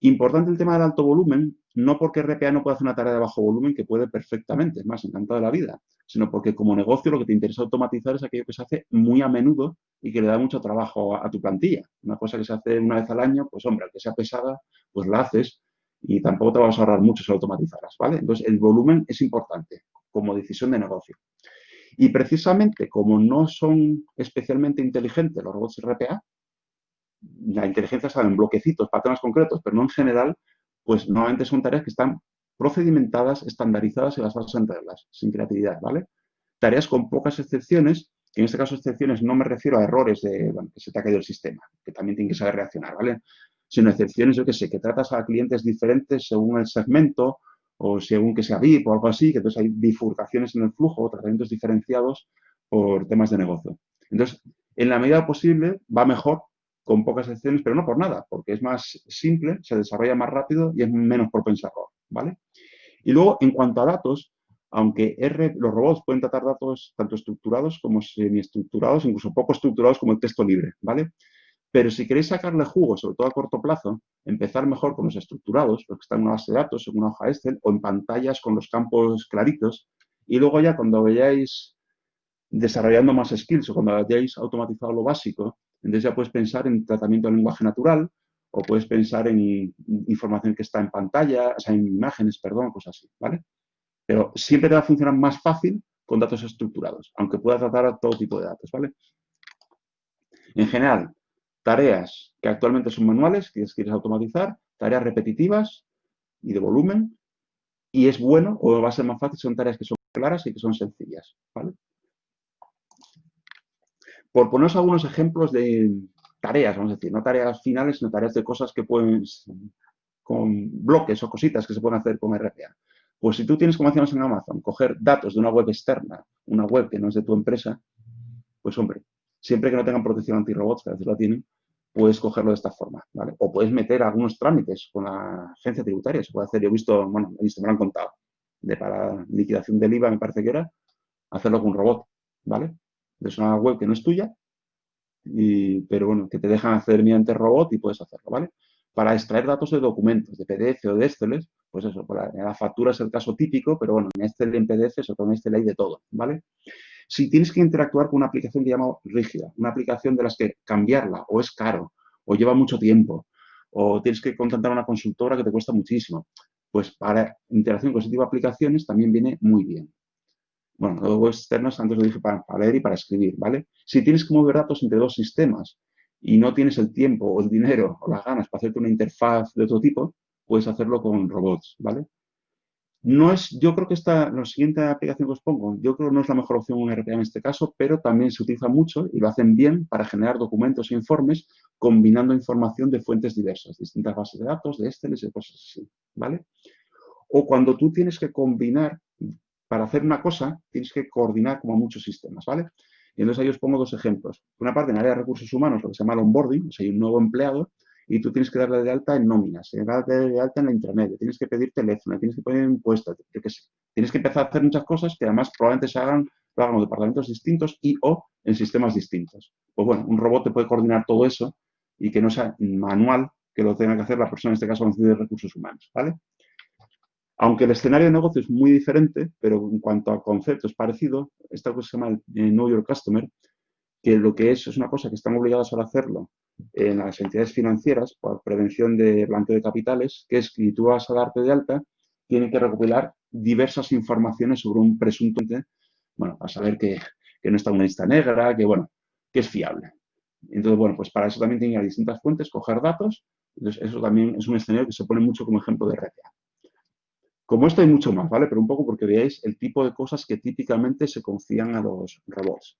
Importante el tema del alto volumen, no porque RPA no pueda hacer una tarea de bajo volumen, que puede perfectamente, es más, encantado de la vida, sino porque como negocio lo que te interesa automatizar es aquello que se hace muy a menudo y que le da mucho trabajo a, a tu plantilla. Una cosa que se hace una vez al año, pues hombre, aunque sea pesada, pues la haces y tampoco te vas a ahorrar mucho si lo automatizarás, ¿vale? Entonces, el volumen es importante como decisión de negocio. Y precisamente como no son especialmente inteligentes los robots RPA, la inteligencia está en bloquecitos, patrones concretos, pero no en general, pues normalmente son tareas que están procedimentadas, estandarizadas y basadas en reglas, sin creatividad, ¿vale? Tareas con pocas excepciones, que en este caso excepciones no me refiero a errores de, que se te ha caído el sistema, que también tiene que saber reaccionar, ¿vale? Sino excepciones, yo que sé, que tratas a clientes diferentes según el segmento o según que sea VIP o algo así, que entonces hay bifurcaciones en el flujo, tratamientos diferenciados por temas de negocio. Entonces, en la medida posible va mejor con pocas excepciones, pero no por nada, porque es más simple, se desarrolla más rápido y es menos propenso a ¿vale? Y luego, en cuanto a datos, aunque los robots pueden tratar datos tanto estructurados como semiestructurados, incluso poco estructurados como el texto libre, ¿vale? Pero si queréis sacarle jugo, sobre todo a corto plazo, empezar mejor con los estructurados, los que están en una base de datos, en una hoja Excel, o en pantallas con los campos claritos, y luego ya cuando vayáis desarrollando más skills o cuando hayáis automatizado lo básico, entonces ya puedes pensar en tratamiento del lenguaje natural, o puedes pensar en información que está en pantalla, o sea, en imágenes, perdón, cosas así, ¿vale? Pero siempre te va a funcionar más fácil con datos estructurados, aunque pueda tratar todo tipo de datos, ¿vale? En general, tareas que actualmente son manuales, que quieres automatizar, tareas repetitivas y de volumen, y es bueno o va a ser más fácil, son tareas que son claras y que son sencillas. Por poneros algunos ejemplos de tareas, vamos a decir, no tareas finales, sino tareas de cosas que pueden, con bloques o cositas que se pueden hacer con RPA. Pues si tú tienes, como hacíamos en Amazon, coger datos de una web externa, una web que no es de tu empresa, pues hombre, siempre que no tengan protección anti-robots, que a veces la tienen, puedes cogerlo de esta forma, ¿vale? O puedes meter algunos trámites con la agencia tributaria, se puede hacer, yo he visto, bueno, he visto, me lo han contado, de para liquidación del IVA, me parece que era, hacerlo con un robot, ¿vale? Es una web que no es tuya, pero bueno, que te dejan hacer mediante robot y puedes hacerlo, ¿vale? Para extraer datos de documentos, de PDF o de Excel, pues eso, la, la, factura es el caso típico, pero bueno, en Excel y en PDF, todo en Excel hay de todo, ¿vale? Si tienes que interactuar con una aplicación que llama rígida, una aplicación de las que cambiarla o es caro, o lleva mucho tiempo, o tienes que contratar a una consultora que te cuesta muchísimo, pues para interacción con ese tipo de aplicaciones también viene muy bien. Bueno, luego externas, antes lo dije para, leer y para escribir, ¿vale? Si tienes que mover datos entre dos sistemas y no tienes el tiempo o el dinero o las ganas para hacerte una interfaz de otro tipo, puedes hacerlo con robots, ¿vale? No es, yo creo que esta, la siguiente aplicación que os pongo, yo creo que no es la mejor opción un RPA en este caso, pero también se utiliza mucho y lo hacen bien para generar documentos e informes combinando información de fuentes diversas, distintas bases de datos, de Excel y cosas así, ¿vale? O cuando tú tienes que combinar, para hacer una cosa, tienes que coordinar como muchos sistemas, ¿vale? Y entonces ahí os pongo dos ejemplos. Una parte en área de recursos humanos, lo que se llama el onboarding, o sea, hay un nuevo empleado, y tú tienes que darle de alta en nóminas, darle de alta en la intranet, tienes que pedir teléfono, tienes que poner impuestos, tienes que empezar a hacer muchas cosas que además probablemente se hagan, lo hagan en departamentos distintos y o en sistemas distintos. Pues bueno, un robot te puede coordinar todo eso y que no sea manual que lo tenga que hacer la persona, en este caso, de recursos humanos, ¿vale? Aunque el escenario de negocio es muy diferente, pero en cuanto a concepto es parecido, esta cosa se llama el Know Your Customer, que lo que es es una cosa que están obligados a hacerlo en las entidades financieras por prevención de blanqueo de capitales, que es que tú vas a darte de alta, tienen que recopilar diversas informaciones sobre un presunto, bueno, a saber que, no está una lista negra, que bueno, que es fiable. Entonces, bueno, pues para eso también tienen que distintas fuentes, coger datos, entonces eso también es un escenario que se pone mucho como ejemplo de RPA. Como esto hay mucho más, ¿vale? Pero un poco porque veáis el tipo de cosas que típicamente se confían a los robots.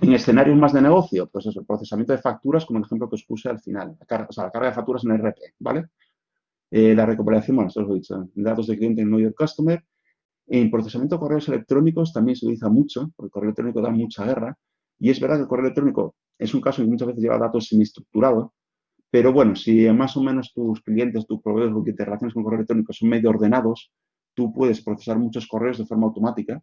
En escenarios más de negocio, pues eso, el procesamiento de facturas, como el ejemplo que os puse al final, o sea, la carga de facturas en RP, ¿vale? Eh, la recuperación, bueno, esto lo he dicho, datos de cliente en Know Your Customer. En procesamiento de correos electrónicos también se utiliza mucho, porque el correo electrónico da mucha guerra, y es verdad que el correo electrónico es un caso que muchas veces lleva datos semiestructurados, pero bueno, si más o menos tus clientes, tus proveedores, lo que con el correo electrónico son medio ordenados, tú puedes procesar muchos correos de forma automática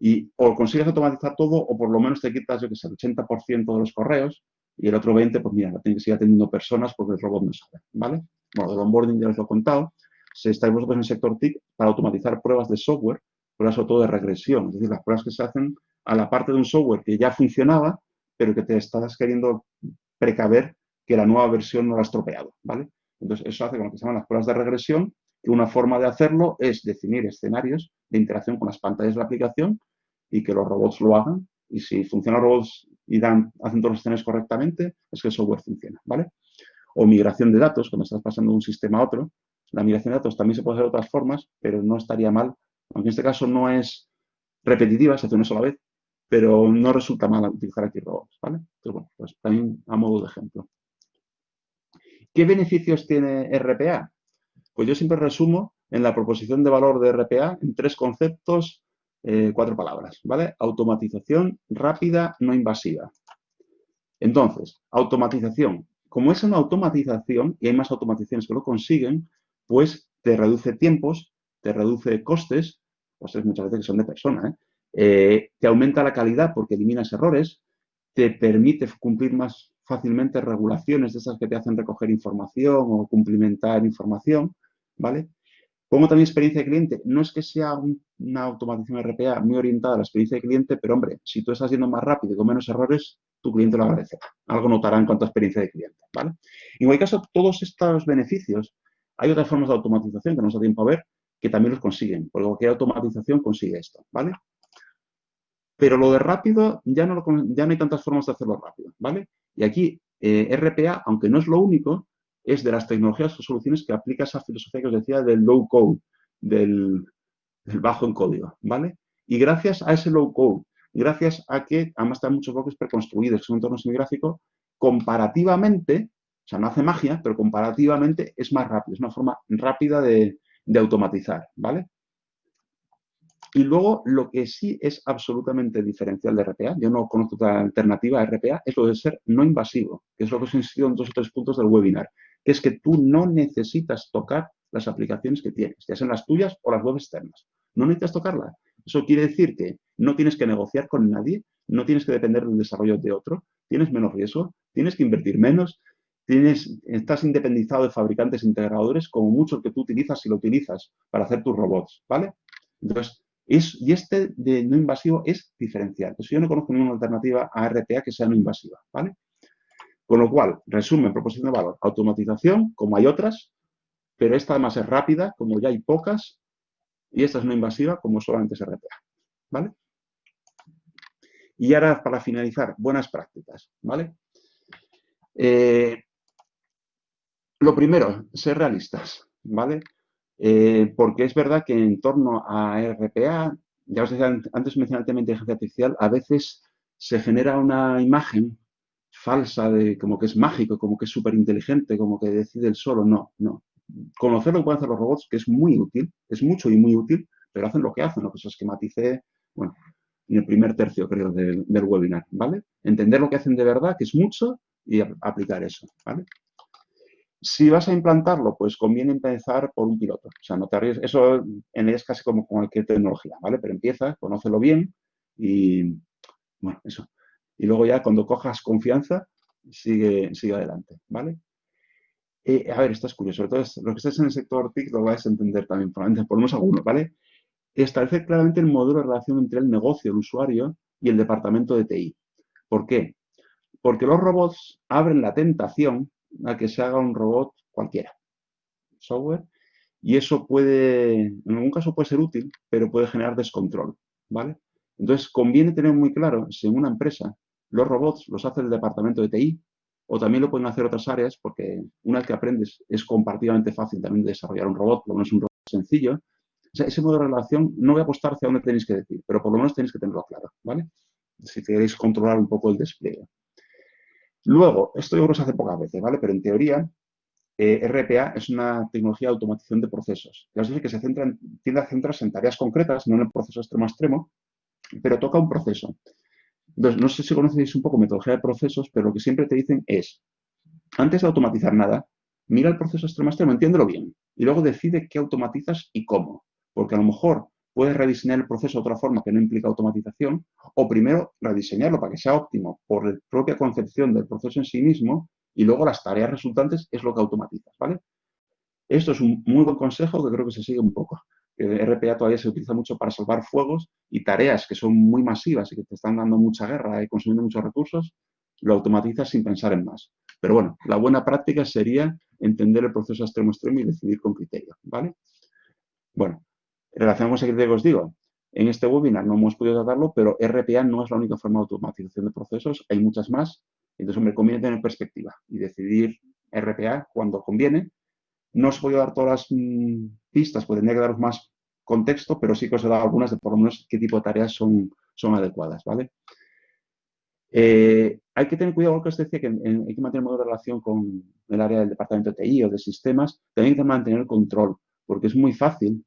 y o consigues automatizar todo o por lo menos te quitas, yo que sé, el 80% de los correos y el otro 20%, pues mira, tienes que seguir atendiendo personas porque el robot no sabe, ¿vale? Bueno, del onboarding ya os lo he contado. Si estáis vosotros en el sector TIC para automatizar pruebas de software, pruebas sobre todo de regresión, es decir, las pruebas que se hacen a la parte de un software que ya funcionaba, pero que te estás queriendo precaver que la nueva versión no la ha estropeado, ¿vale? Entonces, eso hace con lo que se llaman las pruebas de regresión, que una forma de hacerlo es definir escenarios de interacción con las pantallas de la aplicación y que los robots lo hagan. Y si funcionan los robots y dan, hacen todos los escenarios correctamente, es que el software funciona, ¿vale? O migración de datos, cuando estás pasando de un sistema a otro. La migración de datos también se puede hacer de otras formas, pero no estaría mal, aunque en este caso no es repetitiva, se hace una sola vez, pero no resulta mal utilizar aquí robots, ¿vale? Entonces, bueno, pues también a modo de ejemplo. ¿Qué beneficios tiene RPA? Pues yo siempre resumo en la proposición de valor de RPA en tres conceptos, eh, cuatro palabras, ¿vale? Automatización rápida, no invasiva. Entonces, automatización. Como es una automatización y hay más automatizaciones que lo consiguen, pues te reduce tiempos, te reduce costes, costes muchas veces que son de persona, ¿eh? Eh, te aumenta la calidad porque eliminas errores, te permite cumplir más fácilmente regulaciones de esas que te hacen recoger información o cumplimentar información, ¿vale? Pongo también experiencia de cliente. No es que sea una automatización RPA muy orientada a la experiencia de cliente, pero hombre, si tú estás yendo más rápido y con menos errores, tu cliente lo agradecerá. Algo notará en cuanto a experiencia de cliente, ¿vale? En cualquier caso, todos estos beneficios, hay otras formas de automatización que no nos da tiempo a ver, que también los consiguen. Por lo que automatización consigue esto, ¿vale? Pero lo de rápido, ya no, ya no hay tantas formas de hacerlo rápido, ¿vale? Y aquí, eh, RPA, aunque no es lo único, es de las tecnologías o soluciones que aplica esa filosofía que os decía del low code, del, bajo en código, ¿vale? Y gracias a ese low code, gracias a que además están muchos bloques preconstruidos, que son entornos semigráficos, comparativamente, o sea, no hace magia, pero comparativamente es más rápido, es una forma rápida de, automatizar, ¿vale? Y luego, lo que sí es absolutamente diferencial de RPA, yo no conozco otra alternativa a RPA, es lo de ser no invasivo, que es lo que os he en dos o tres puntos del webinar, que es que tú no necesitas tocar las aplicaciones que tienes, ya sean las tuyas o las web externas. No necesitas tocarlas. Eso quiere decir que no tienes que negociar con nadie, no tienes que depender del desarrollo de otro, tienes menos riesgo, tienes que invertir menos, tienes, estás independizado de fabricantes e integradores como mucho que tú utilizas si lo utilizas para hacer tus robots, ¿vale? Entonces, y este de no invasivo es diferencial. Entonces, yo no conozco ninguna alternativa a RPA que sea no invasiva, ¿vale? Con lo cual, resumen, proposición de valor, automatización, como hay otras, pero esta además es rápida, como ya hay pocas, y esta es no invasiva, como solamente es RPA, ¿vale? Y ahora, para finalizar, buenas prácticas, ¿vale? Eh, lo primero, ser realistas, ¿vale? Eh, porque es verdad que en torno a RPA, ya os decía, antes mencioné el tema de inteligencia artificial, a veces se genera una imagen falsa de como que es mágico, como que es súper inteligente, como que decide el solo. No, no. Conocer lo que pueden los robots, que es muy útil, es mucho y muy útil, pero hacen lo que hacen, lo que os esquematicé, bueno, en el primer tercio, creo, del, webinar, ¿vale? Entender lo que hacen de verdad, que es mucho, y aplicar eso, ¿vale? Si vas a implantarlo, pues conviene empezar por un piloto. O sea, no te arriesgues. Eso en es casi como cualquier tecnología, ¿vale? Pero empieza, conócelo bien y, bueno, eso. Y luego ya cuando cojas confianza, sigue, sigue adelante, ¿vale? A ver, esto es curioso. Entonces, lo que estés en el sector TIC lo vais a entender también, por unos algunos, ¿vale? Establecer claramente el modelo de relación entre el negocio, el usuario y el departamento de TI. ¿Por qué? Porque los robots abren la tentación a que se haga un robot cualquiera, software, y eso puede, en algún caso puede ser útil, pero puede generar descontrol, ¿vale? Entonces, conviene tener muy claro si en una empresa los robots los hace el departamento de TI o también lo pueden hacer otras áreas porque una vez que aprendes es comparativamente fácil también desarrollar un robot, por lo menos un robot sencillo. Ese modo de relación no voy a apostar hacia dónde tenéis que decir, pero por lo menos tenéis que tenerlo claro, ¿vale? Si queréis controlar un poco el despliegue. Luego, esto yo creo que se hace pocas veces, ¿vale? Pero en teoría, eh, RPA es una tecnología de automatización de procesos. Ya os dije que se centra tiende a centrarse en tareas concretas, no en el proceso extremo extremo, pero toca un proceso. Entonces, no sé si conocéis un poco metodología de procesos, pero lo que siempre te dicen es, antes de automatizar nada, mira el proceso extremo extremo, entiéndelo bien, y luego decide qué automatizas y cómo. Porque a lo mejor puedes rediseñar el proceso de otra forma que no implica automatización, o primero rediseñarlo para que sea óptimo por la propia concepción del proceso en sí mismo, y luego las tareas resultantes es lo que automatizas, ¿vale? Esto es un muy buen consejo que creo que se sigue un poco. RPA todavía se utiliza mucho para salvar fuegos y tareas que son muy masivas y que te están dando mucha guerra y consumiendo muchos recursos, lo automatizas sin pensar en más. Pero bueno, la buena práctica sería entender el proceso extremo extremo y decidir con criterio, ¿vale? Bueno, en relación con ese criterio que os digo, en este webinar no hemos podido tratarlo, pero RPA no es la única forma de automatización de procesos, hay muchas más. Entonces, me conviene tener perspectiva y decidir RPA cuando conviene. No os voy a dar todas las mm, pistas, pues tendría que daros más contexto, pero sí que os he dado algunas de por lo menos qué tipo de tareas son, son adecuadas, ¿vale? Eh, hay que tener cuidado con lo que os decía, que hay que mantener de relación con el área del departamento de TI o de sistemas, también hay que mantener el control, porque es muy fácil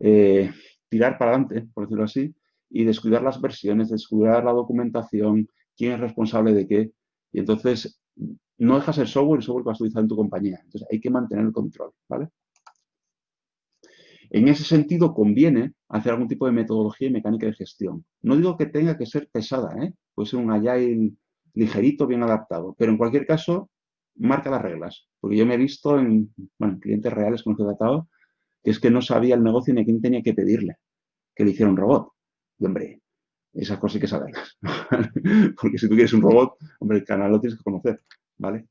eh, tirar para adelante, por decirlo así, y descuidar las versiones, descuidar la documentación, quién es responsable de qué. Y entonces no dejas el software, el software que vas a utilizar en tu compañía. Entonces hay que mantener el control, ¿vale? En ese sentido, conviene hacer algún tipo de metodología y mecánica de gestión. No digo que tenga que ser pesada, ¿eh? puede ser un agile ligerito, bien adaptado, pero en cualquier caso, marca las reglas. Porque yo me he visto en clientes reales con los que he tratado que es que no sabía el negocio ni a quién tenía que pedirle que le hiciera un robot. Y hombre, esas cosas hay que saberlas. Porque si tú quieres un robot, hombre, el canal lo tienes que conocer, ¿vale?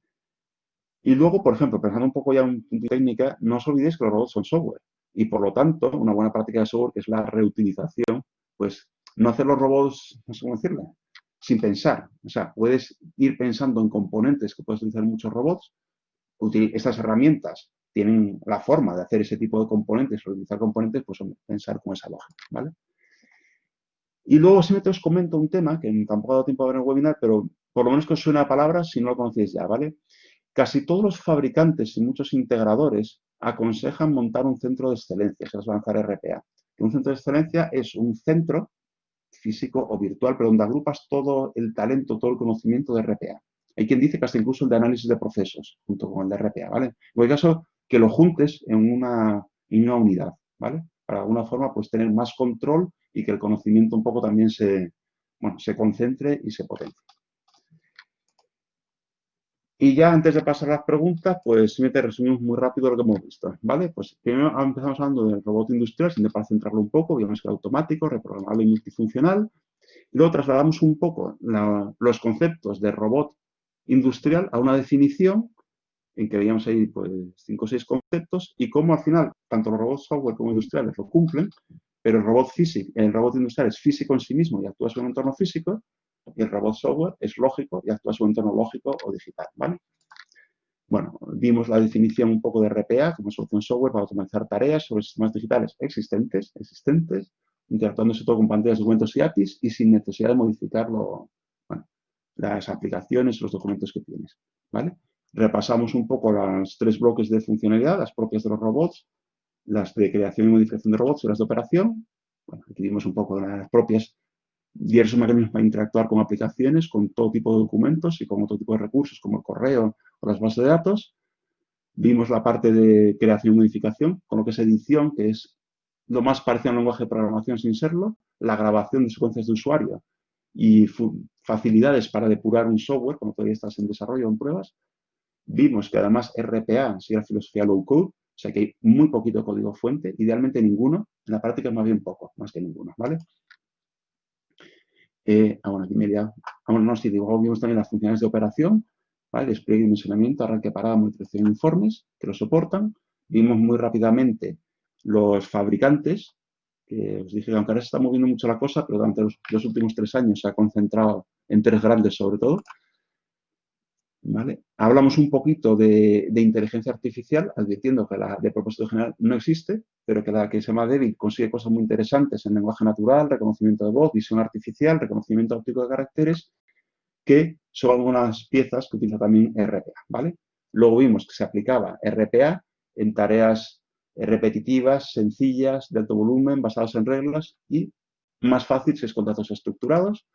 Y luego, por ejemplo, pensando un poco ya en técnica, no os olvidéis que los robots son software. Y por lo tanto, una buena práctica de software, que es la reutilización, pues no hacer los robots, no sé cómo decirle, sin pensar. O sea, puedes ir pensando en componentes que puedes utilizar muchos robots, estas herramientas tienen la forma de hacer ese tipo de componentes, utilizar componentes, pues pensar con esa lógica, ¿vale? Y luego siempre os comento un tema, que tampoco ha dado tiempo a ver en el webinar, pero por lo menos que os suena a palabras si no lo conocéis ya, ¿vale? Casi todos los fabricantes y muchos integradores aconsejan montar un centro de excelencia, va a lanzar RPA. Un centro de excelencia es un centro físico o virtual, pero donde agrupas todo el talento, todo el conocimiento de RPA. Hay quien dice que hasta incluso el de análisis de procesos, junto con el de RPA, ¿vale? En cualquier caso, que lo juntes en una, en una unidad, ¿vale? Para de alguna forma, pues tener más control y que el conocimiento un poco también se, bueno, se concentre y se potencie. Y ya antes de pasar a las preguntas, pues simplemente resumimos muy rápido lo que hemos visto, ¿vale? Pues primero empezamos hablando del robot industrial, sin para centrarlo un poco, vimos que automático, reprogramable y multifuncional. Luego trasladamos un poco los conceptos de robot industrial a una definición en que veíamos ahí pues cinco o seis conceptos y cómo al final tanto los robots software como industriales lo cumplen, pero el robot físico, el robot industrial es físico en sí mismo y actúa sobre un entorno físico y el robot software es lógico y actúa un entorno lógico o digital, ¿vale? Bueno, vimos la definición un poco de RPA como solución software para automatizar tareas sobre sistemas digitales existentes, existentes, interactuando sobre todo con pantallas, documentos y APIs y sin necesidad de modificarlo, las aplicaciones, los documentos que tienes, ¿vale? Repasamos un poco los tres bloques de funcionalidad, las propias de los robots, las de creación y modificación de robots y las de operación. Bueno, aquí vimos un poco las propias diversos mecanismos para interactuar con aplicaciones, con todo tipo de documentos y con otro tipo de recursos como el correo o las bases de datos. Vimos la parte de creación y modificación, con lo que es edición, que es lo más parecido a un lenguaje de programación sin serlo, la grabación de secuencias de usuario y facilidades para depurar un software, como todavía estás en desarrollo o en pruebas. Vimos que además RPA sigue la filosofía low code, o sea que hay muy poquito código fuente, idealmente ninguno, en la práctica más bien poco, más que ninguno, ¿vale? Eh, bueno, aquí media, ah, bueno, no, sí, digo, vimos también las funciones de operación, ¿vale? Despliegue y dimensionamiento, arranque, parada, monitorización informes, que lo soportan. Vimos muy rápidamente los fabricantes, que os dije que aunque ahora se está moviendo mucho la cosa, pero durante los últimos tres años se ha concentrado en tres grandes sobre todo, Hablamos un poquito de, inteligencia artificial, advirtiendo que la de propósito general no existe, pero que la que se llama David consigue cosas muy interesantes en lenguaje natural, reconocimiento de voz, visión artificial, reconocimiento óptico de caracteres, que son algunas piezas que utiliza también RPA, ¿vale? Luego vimos que se aplicaba RPA en tareas repetitivas, sencillas, de alto volumen, basadas en reglas y más fácil si es con datos estructurados,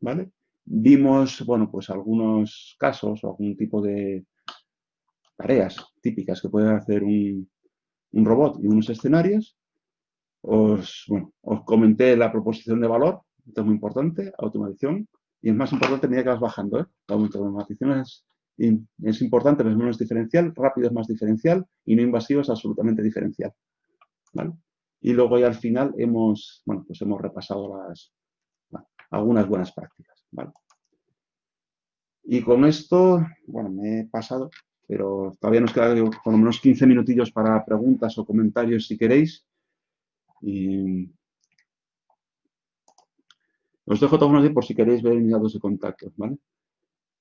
¿vale? Vimos, bueno, pues algunos casos o algún tipo de tareas típicas que puede hacer un, robot y unos escenarios. Os, os comenté la proposición de valor, esto es muy importante, automatización, y es más importante a medida que vas bajando. ¿eh? La automatización es, es importante, pero es menos diferencial, rápido es más diferencial y no invasivo es absolutamente diferencial. Y luego ya al final hemos, bueno, pues hemos repasado las, algunas buenas prácticas. Y con esto, bueno, me he pasado, pero todavía nos queda por lo menos 15 minutillos para preguntas o comentarios si queréis. Os dejo todos unos por si queréis ver mis datos de contacto.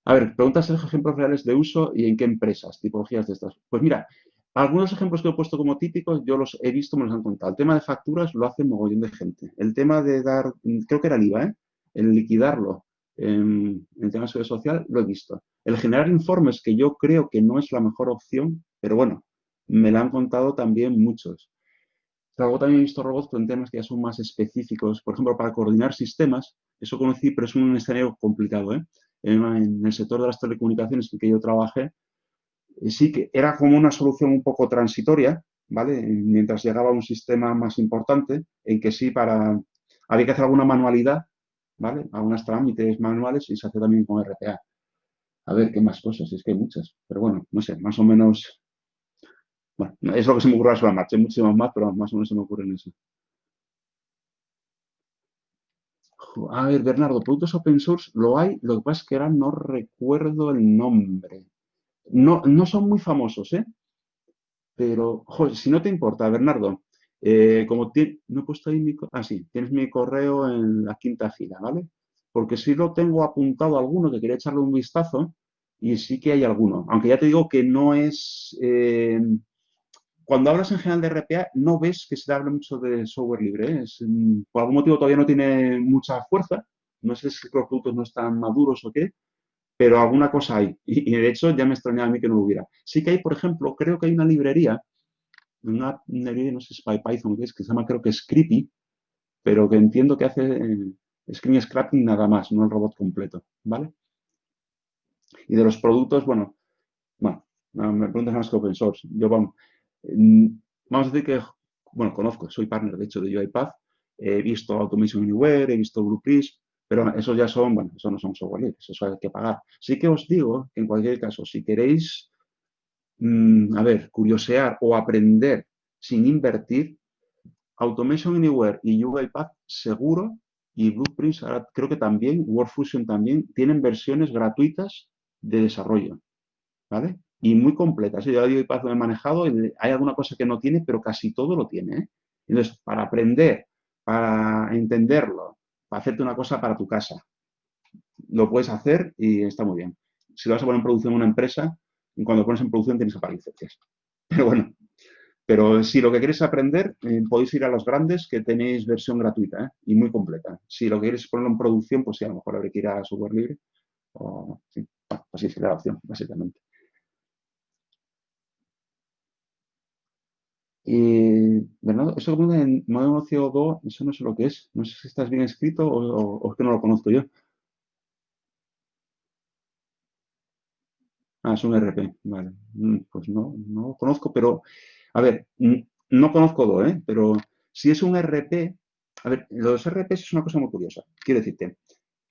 A ver, preguntas ejemplos reales de uso y en qué empresas, tipologías de estas. Pues mira, algunos ejemplos que he puesto como típicos, yo los he visto, me los han contado. El tema de facturas lo hace mogollón de gente. El tema de dar, creo que era el IVA, ¿eh? El liquidarlo en, el tema de seguridad social, lo he visto. El generar informes, que yo creo que no es la mejor opción, pero bueno, me lo han contado también muchos. Luego también he visto robots con temas que ya son más específicos. Por ejemplo, para coordinar sistemas, eso conocí, pero es un escenario complicado. ¿eh? En, el sector de las telecomunicaciones en que yo trabajé, eh, sí que era como una solución un poco transitoria, ¿vale? Mientras llegaba un sistema más importante, en que sí, para había que hacer alguna manualidad ¿vale? Algunas trámites manuales y se hace también con RPA. A ver, ¿qué más cosas? Es que hay muchas. Pero bueno, no sé, más o menos... Bueno, es lo que se me ocurre a la marcha. Hay muchísimas más, pero más o menos se me ocurre en eso. A ver, Bernardo, productos open source lo hay, lo que pasa es que ahora no recuerdo el nombre. No, no son muy famosos, ¿eh? Pero, joder, si no te importa, Bernardo, eh, como no he puesto ahí mi... Ah, sí, tienes mi correo en la quinta fila, ¿vale? Porque si lo tengo apuntado alguno que quería echarle un vistazo y sí que hay alguno. Aunque ya te digo que no es... Eh, cuando hablas en general de RPA, no ves que se hable mucho de software libre. ¿eh? Mm, por algún motivo todavía no tiene mucha fuerza. No sé si los productos no están maduros o qué, pero alguna cosa hay. Y, y de hecho ya me extrañaba a mí que no lo hubiera. Sí que hay, por ejemplo, creo que hay una librería un app, no sé si es Python, que es, que se llama creo que Scrippy, pero que entiendo que hace eh, screen scrapping nada más, no el robot completo, ¿vale? Y de los productos, bueno, bueno, me preguntas más que open source. Yo, vamos, vamos a decir que, bueno, conozco, soy partner de hecho de UiPath, he visto Automation Anywhere, he visto Blueprint, pero esos ya son, bueno, eso no son software libres, eso hay que pagar. Sí que os digo que en cualquier caso, si queréis, mm, a ver, curiosear o aprender sin invertir, Automation Anywhere y UiPath seguro y Blueprints ahora creo que también, WorkFusion también, tienen versiones gratuitas de desarrollo, ¿vale? Y muy completas. Yo ya UiPath lo he manejado hay alguna cosa que no tiene, pero casi todo lo tiene, ¿eh? Entonces, para aprender, para entenderlo, para hacerte una cosa para tu casa, lo puedes hacer y está muy bien. Si lo vas a poner en producción en una empresa, cuando pones en producción tienes que. Pero bueno, pero si lo que queréis aprender, eh, podéis ir a los grandes que tenéis versión gratuita ¿eh? y muy completa. Si lo queréis ponerlo en producción, pues sí, a lo mejor habrá que ir a software libre. O, sí, así sería la opción, básicamente. ¿verdad? Eso que en modelo CO2, eso no sé lo que es. No sé si estás bien escrito o, es que no lo conozco yo. Ah, es un RP, vale. Mm, pues no, no conozco, pero a ver, no conozco Do, ¿eh? pero si es un RP, a ver, los RP es una cosa muy curiosa. Quiero decirte,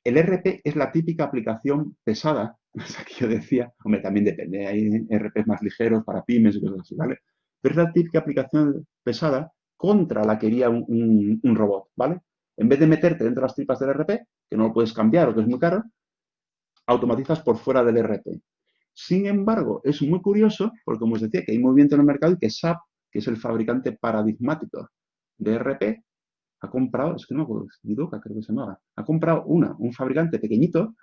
el RP es la típica aplicación pesada, es que yo decía, hombre, también depende, hay RPs más ligeros para pymes y cosas así, ¿vale? Pero es la típica aplicación pesada contra la que iría un, un robot, ¿vale? En vez de meterte dentro de las tripas del RP, que no lo puedes cambiar o que es muy caro, automatizas por fuera del RP. Sin embargo, es muy curioso, porque como os decía, que hay movimiento en el mercado y que SAP, que es el fabricante paradigmático de RP, ha comprado, es que no me acuerdo, creo que se llamaba, ha comprado una, un fabricante pequeñito,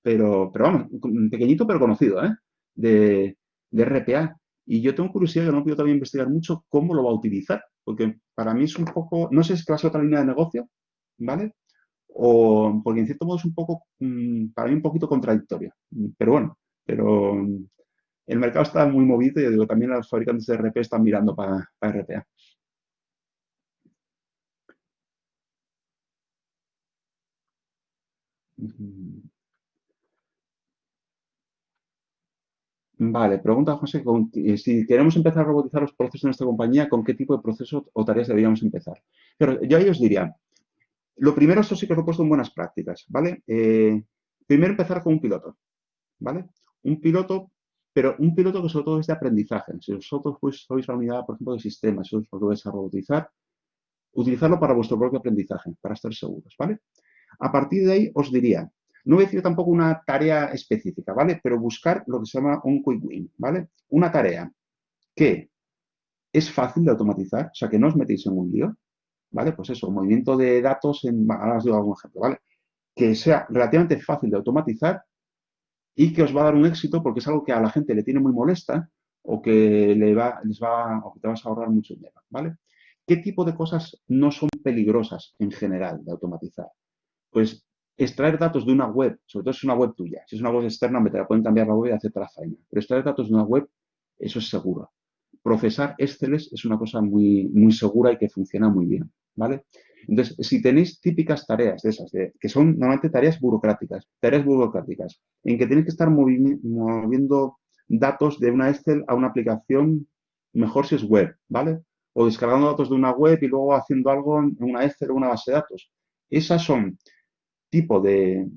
pero, pero vamos, pequeñito pero conocido, ¿eh? de, de RPA. Y yo tengo curiosidad, que no puedo todavía investigar mucho cómo lo va a utilizar, porque para mí es un poco, no sé si es ser otra línea de negocio, ¿vale? O porque en cierto modo es un poco, mm, para mí un poquito contradictorio. Pero bueno, pero mm, el mercado está muy movido y digo, también los fabricantes de RP están mirando para, RPA. Vale, pregunta José, eh, si queremos empezar a robotizar los procesos en esta compañía, ¿con qué tipo de procesos o tareas deberíamos empezar? Pero yo ahí os diría, lo primero, esto sí que lo he puesto en buenas prácticas, ¿vale? Eh, primero empezar con un piloto, ¿vale? Un piloto, pero un piloto que sobre todo es de aprendizaje. Si vosotros pues, sois la unidad, por ejemplo, de sistemas, si os lo vais a robotizar, utilizarlo para vuestro propio aprendizaje, para estar seguros, ¿vale? A partir de ahí os diría, no voy a decir tampoco una tarea específica, ¿vale? Pero buscar lo que se llama un quick win, ¿vale? Una tarea que es fácil de automatizar, o sea, que no os metéis en un lío, ¿vale? Pues eso, movimiento de datos, en, ahora os digo algún ejemplo, ¿vale? Que sea relativamente fácil de automatizar y que os va a dar un éxito porque es algo que a la gente le tiene muy molesta o que le va, les va, o que te vas a ahorrar mucho dinero, ¿vale? ¿Qué tipo de cosas no son peligrosas en general de automatizar? Pues extraer datos de una web, sobre todo si es una web tuya. Si es una web externa, te la pueden cambiar la web y hacerte la faena. Pero extraer datos de una web, eso es seguro. Procesar Excel es una cosa muy, muy segura y que funciona muy bien, ¿vale? Entonces, si tenéis típicas tareas de esas, que son normalmente tareas burocráticas, tareas burocráticas, en que tenéis que estar moviendo datos de una Excel a una aplicación, mejor si es web, ¿vale? O descargando datos de una web y luego haciendo algo en una Excel o una base de datos. Esas son tipo de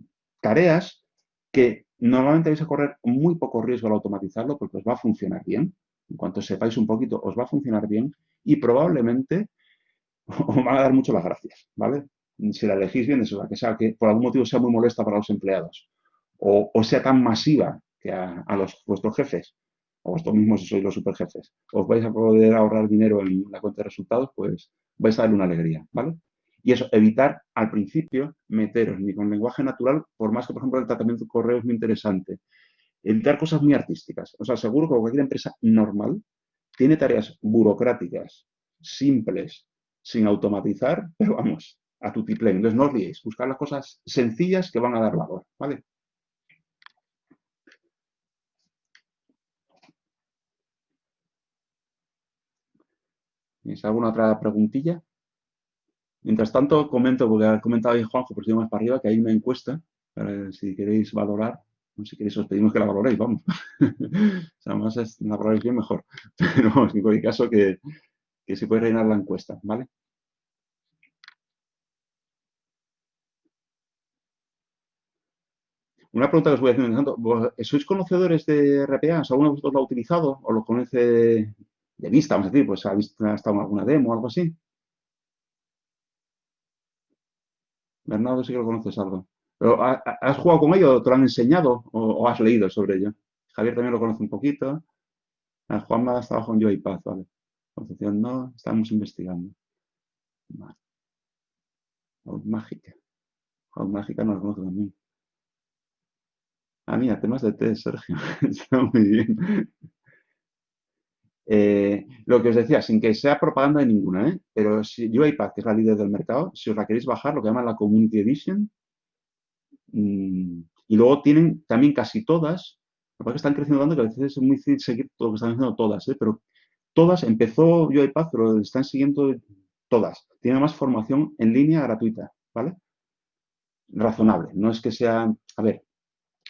tareas que normalmente vais a correr muy poco riesgo al automatizarlo porque os va a funcionar bien. En cuanto sepáis un poquito, os va a funcionar bien y probablemente os van a dar mucho las gracias, ¿vale? Si la elegís bien, eso, que sea que por algún motivo sea muy molesta para los empleados o, sea tan masiva que a, los, vuestros jefes o vosotros mismos si sois los superjefes, os vais a poder ahorrar dinero en la cuenta de resultados, pues vais a darle una alegría, ¿vale? Y eso, evitar al principio meteros ni con lenguaje natural, por más que, por ejemplo, el tratamiento de correo es muy interesante. Evitar cosas muy artísticas. O sea, seguro que cualquier empresa normal tiene tareas burocráticas, simples, sin automatizar, pero vamos, a tu tiplén. Entonces no os liéis, buscar las cosas sencillas que van a dar valor, ¿vale? ¿Tienes alguna otra preguntilla? Mientras tanto, comento, porque ha comentado ahí Juanjo, por si más para arriba, que hay una encuesta, si queréis valorar, si queréis os pedimos que la valoréis, vamos. o más es, la valoréis bien mejor. En cualquier caso que, que se puede rellenar la encuesta, ¿vale? Una pregunta que os voy haciendo. ¿Sois conocedores de RPA? ¿Alguno de vosotros lo ha utilizado o lo conoce de vista, vamos a decir? Pues ha, visto, ha estado en alguna demo o algo así. Bernardo sí que lo conoces algo. ¿Pero ¿Has jugado con ello? ¿Te lo han enseñado o, has leído sobre ello? Javier también lo conoce un poquito. Ah, Juanma estaba con Paz, vale. Concepción no, estamos investigando. Vale. Mágica. Mágica no lo conozco también. Ah, mira, temas de test, Sergio. Está muy bien. Eh, lo que os decía, sin que sea propaganda de ninguna, ¿eh? pero si UiPath, que es la líder del mercado, si os la queréis bajar, lo que llaman la Community Edition, mm, y luego tienen también casi todas, lo que están creciendo tanto que a veces es muy difícil seguir todo lo que están haciendo todas, ¿eh? pero todas, empezó UiPath, pero están siguiendo todas. Tiene más formación en línea gratuita, ¿vale? Razonable. No es que sea, a ver,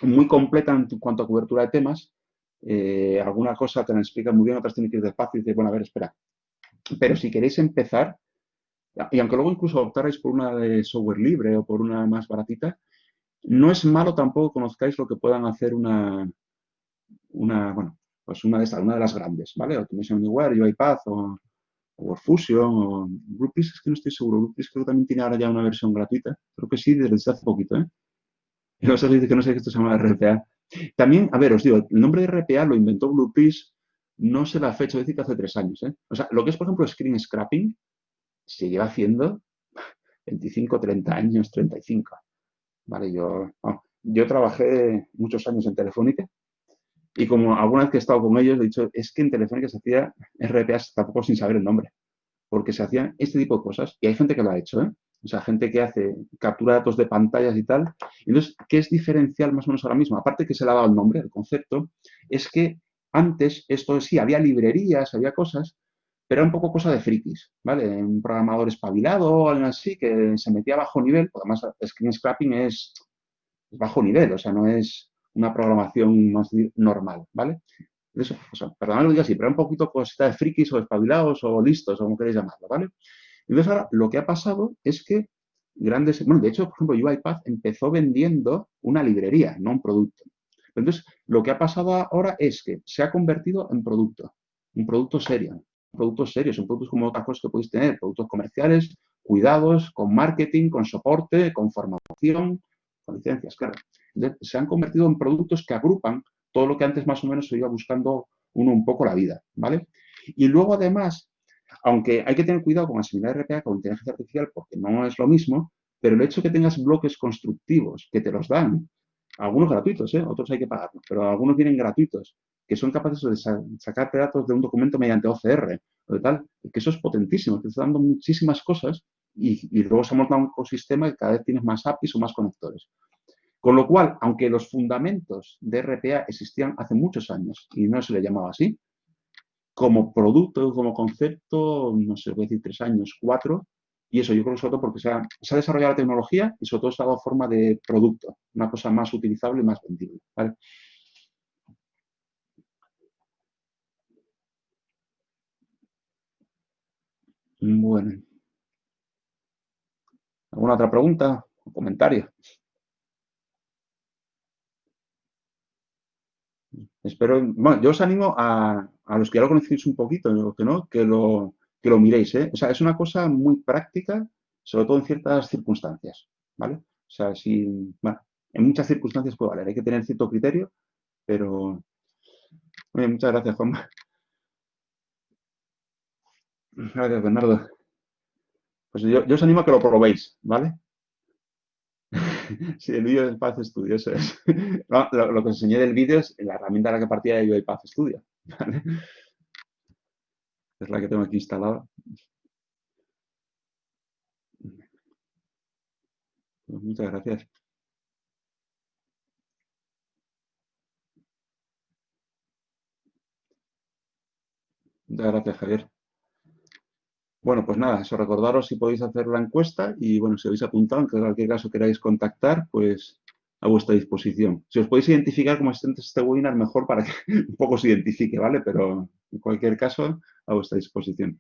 muy completa en cuanto a cobertura de temas. Eh, alguna cosa te la explica muy bien, otras tienen que ir despacio y dices, bueno, a ver, espera. Pero si queréis empezar, y aunque luego incluso optarais por una de software libre o por una más baratita, no es malo tampoco conozcáis lo que puedan hacer una, una bueno, pues una de estas, una de las grandes, ¿vale? Automation Anywhere, UiPath o, o WordFusion o Groupies, es que no estoy seguro. Groupies creo que también tiene ahora ya una versión gratuita. Creo que sí, desde hace poquito, ¿eh? Y dice que no sé que esto se llama RPA. También, a ver, os digo, el nombre de RPA lo inventó Blueprint, no sé la fecha, decir que hace tres años. ¿eh? O sea, lo que es, por ejemplo, screen scrapping, se lleva haciendo 25, 30 años, 35. Vale, yo, yo trabajé muchos años en Telefónica y como alguna vez que he estado con ellos, he dicho, es que en Telefónica se hacía RPA tampoco sin saber el nombre, porque se hacían este tipo de cosas y hay gente que lo ha hecho, ¿eh? o sea, gente que hace captura de datos de pantallas y tal. Entonces, ¿qué es diferencial más o menos ahora mismo? Aparte que se le ha dado el nombre, el concepto, es que antes esto sí, había librerías, había cosas, pero era un poco cosa de frikis, ¿vale? Un programador espabilado o algo así que se metía a bajo nivel, porque además screen scrapping es, bajo nivel, o sea, no es una programación más normal, ¿vale? Eso, o sea, perdón, lo digo así, pero un poquito cosita de frikis o espabilados o listos, o como queréis llamarlo, ¿vale? Entonces ahora lo que ha pasado es que grandes, bueno, de hecho, por ejemplo, UiPath empezó vendiendo una librería, no un producto. Entonces, lo que ha pasado ahora es que se ha convertido en producto, un producto serio, productos serios, son productos como otras cosas que podéis tener, productos comerciales, cuidados, con marketing, con soporte, con formación, con licencias, claro. Se han convertido en productos que agrupan todo lo que antes más o menos se iba buscando uno un poco la vida, ¿vale? Y luego, además, aunque hay que tener cuidado con asimilar RPA con inteligencia artificial porque no es lo mismo, pero el hecho de que tengas bloques constructivos que te los dan, algunos gratuitos, ¿eh? otros hay que pagarlos, pero algunos vienen gratuitos, que son capaces de sacarte datos de un documento mediante OCR o de tal, que eso es potentísimo, te está dando muchísimas cosas y, y luego se monta un ecosistema que cada vez tienes más APIs o más conectores. Con lo cual, aunque los fundamentos de RPA existían hace muchos años y no se le llamaba así, como producto, como concepto, no sé, voy a decir tres años, cuatro, y eso yo creo que sobre todo porque se ha, desarrollado la tecnología y sobre todo se ha dado forma de producto, una cosa más utilizable y más vendible. Bueno. ¿Alguna otra pregunta o comentario? Espero, bueno, yo os animo a, los que ya lo conocéis un poquito, que no, que lo, que lo miréis, ¿eh? O sea, es una cosa muy práctica, sobre todo en ciertas circunstancias, ¿vale? O sea, si, bueno, en muchas circunstancias puede valer, hay que tener cierto criterio, pero... muchas gracias, Juanma. Gracias, Bernardo. Pues yo, yo os animo a que lo probéis, ¿vale? sí, el vídeo es Path Studio, eso es. lo, que os enseñé del vídeo es la herramienta a la que partía de Path Studio. Es la que tengo aquí instalada. Pues muchas gracias. Muchas gracias, Javier. Bueno, pues nada, eso recordaros si podéis hacer la encuesta y bueno, si habéis apuntado, en cualquier caso queráis contactar, pues a vuestra disposición. Si os podéis identificar como asistentes de este webinar, mejor para que un poco se identifique, ¿vale? Pero en cualquier caso, a vuestra disposición.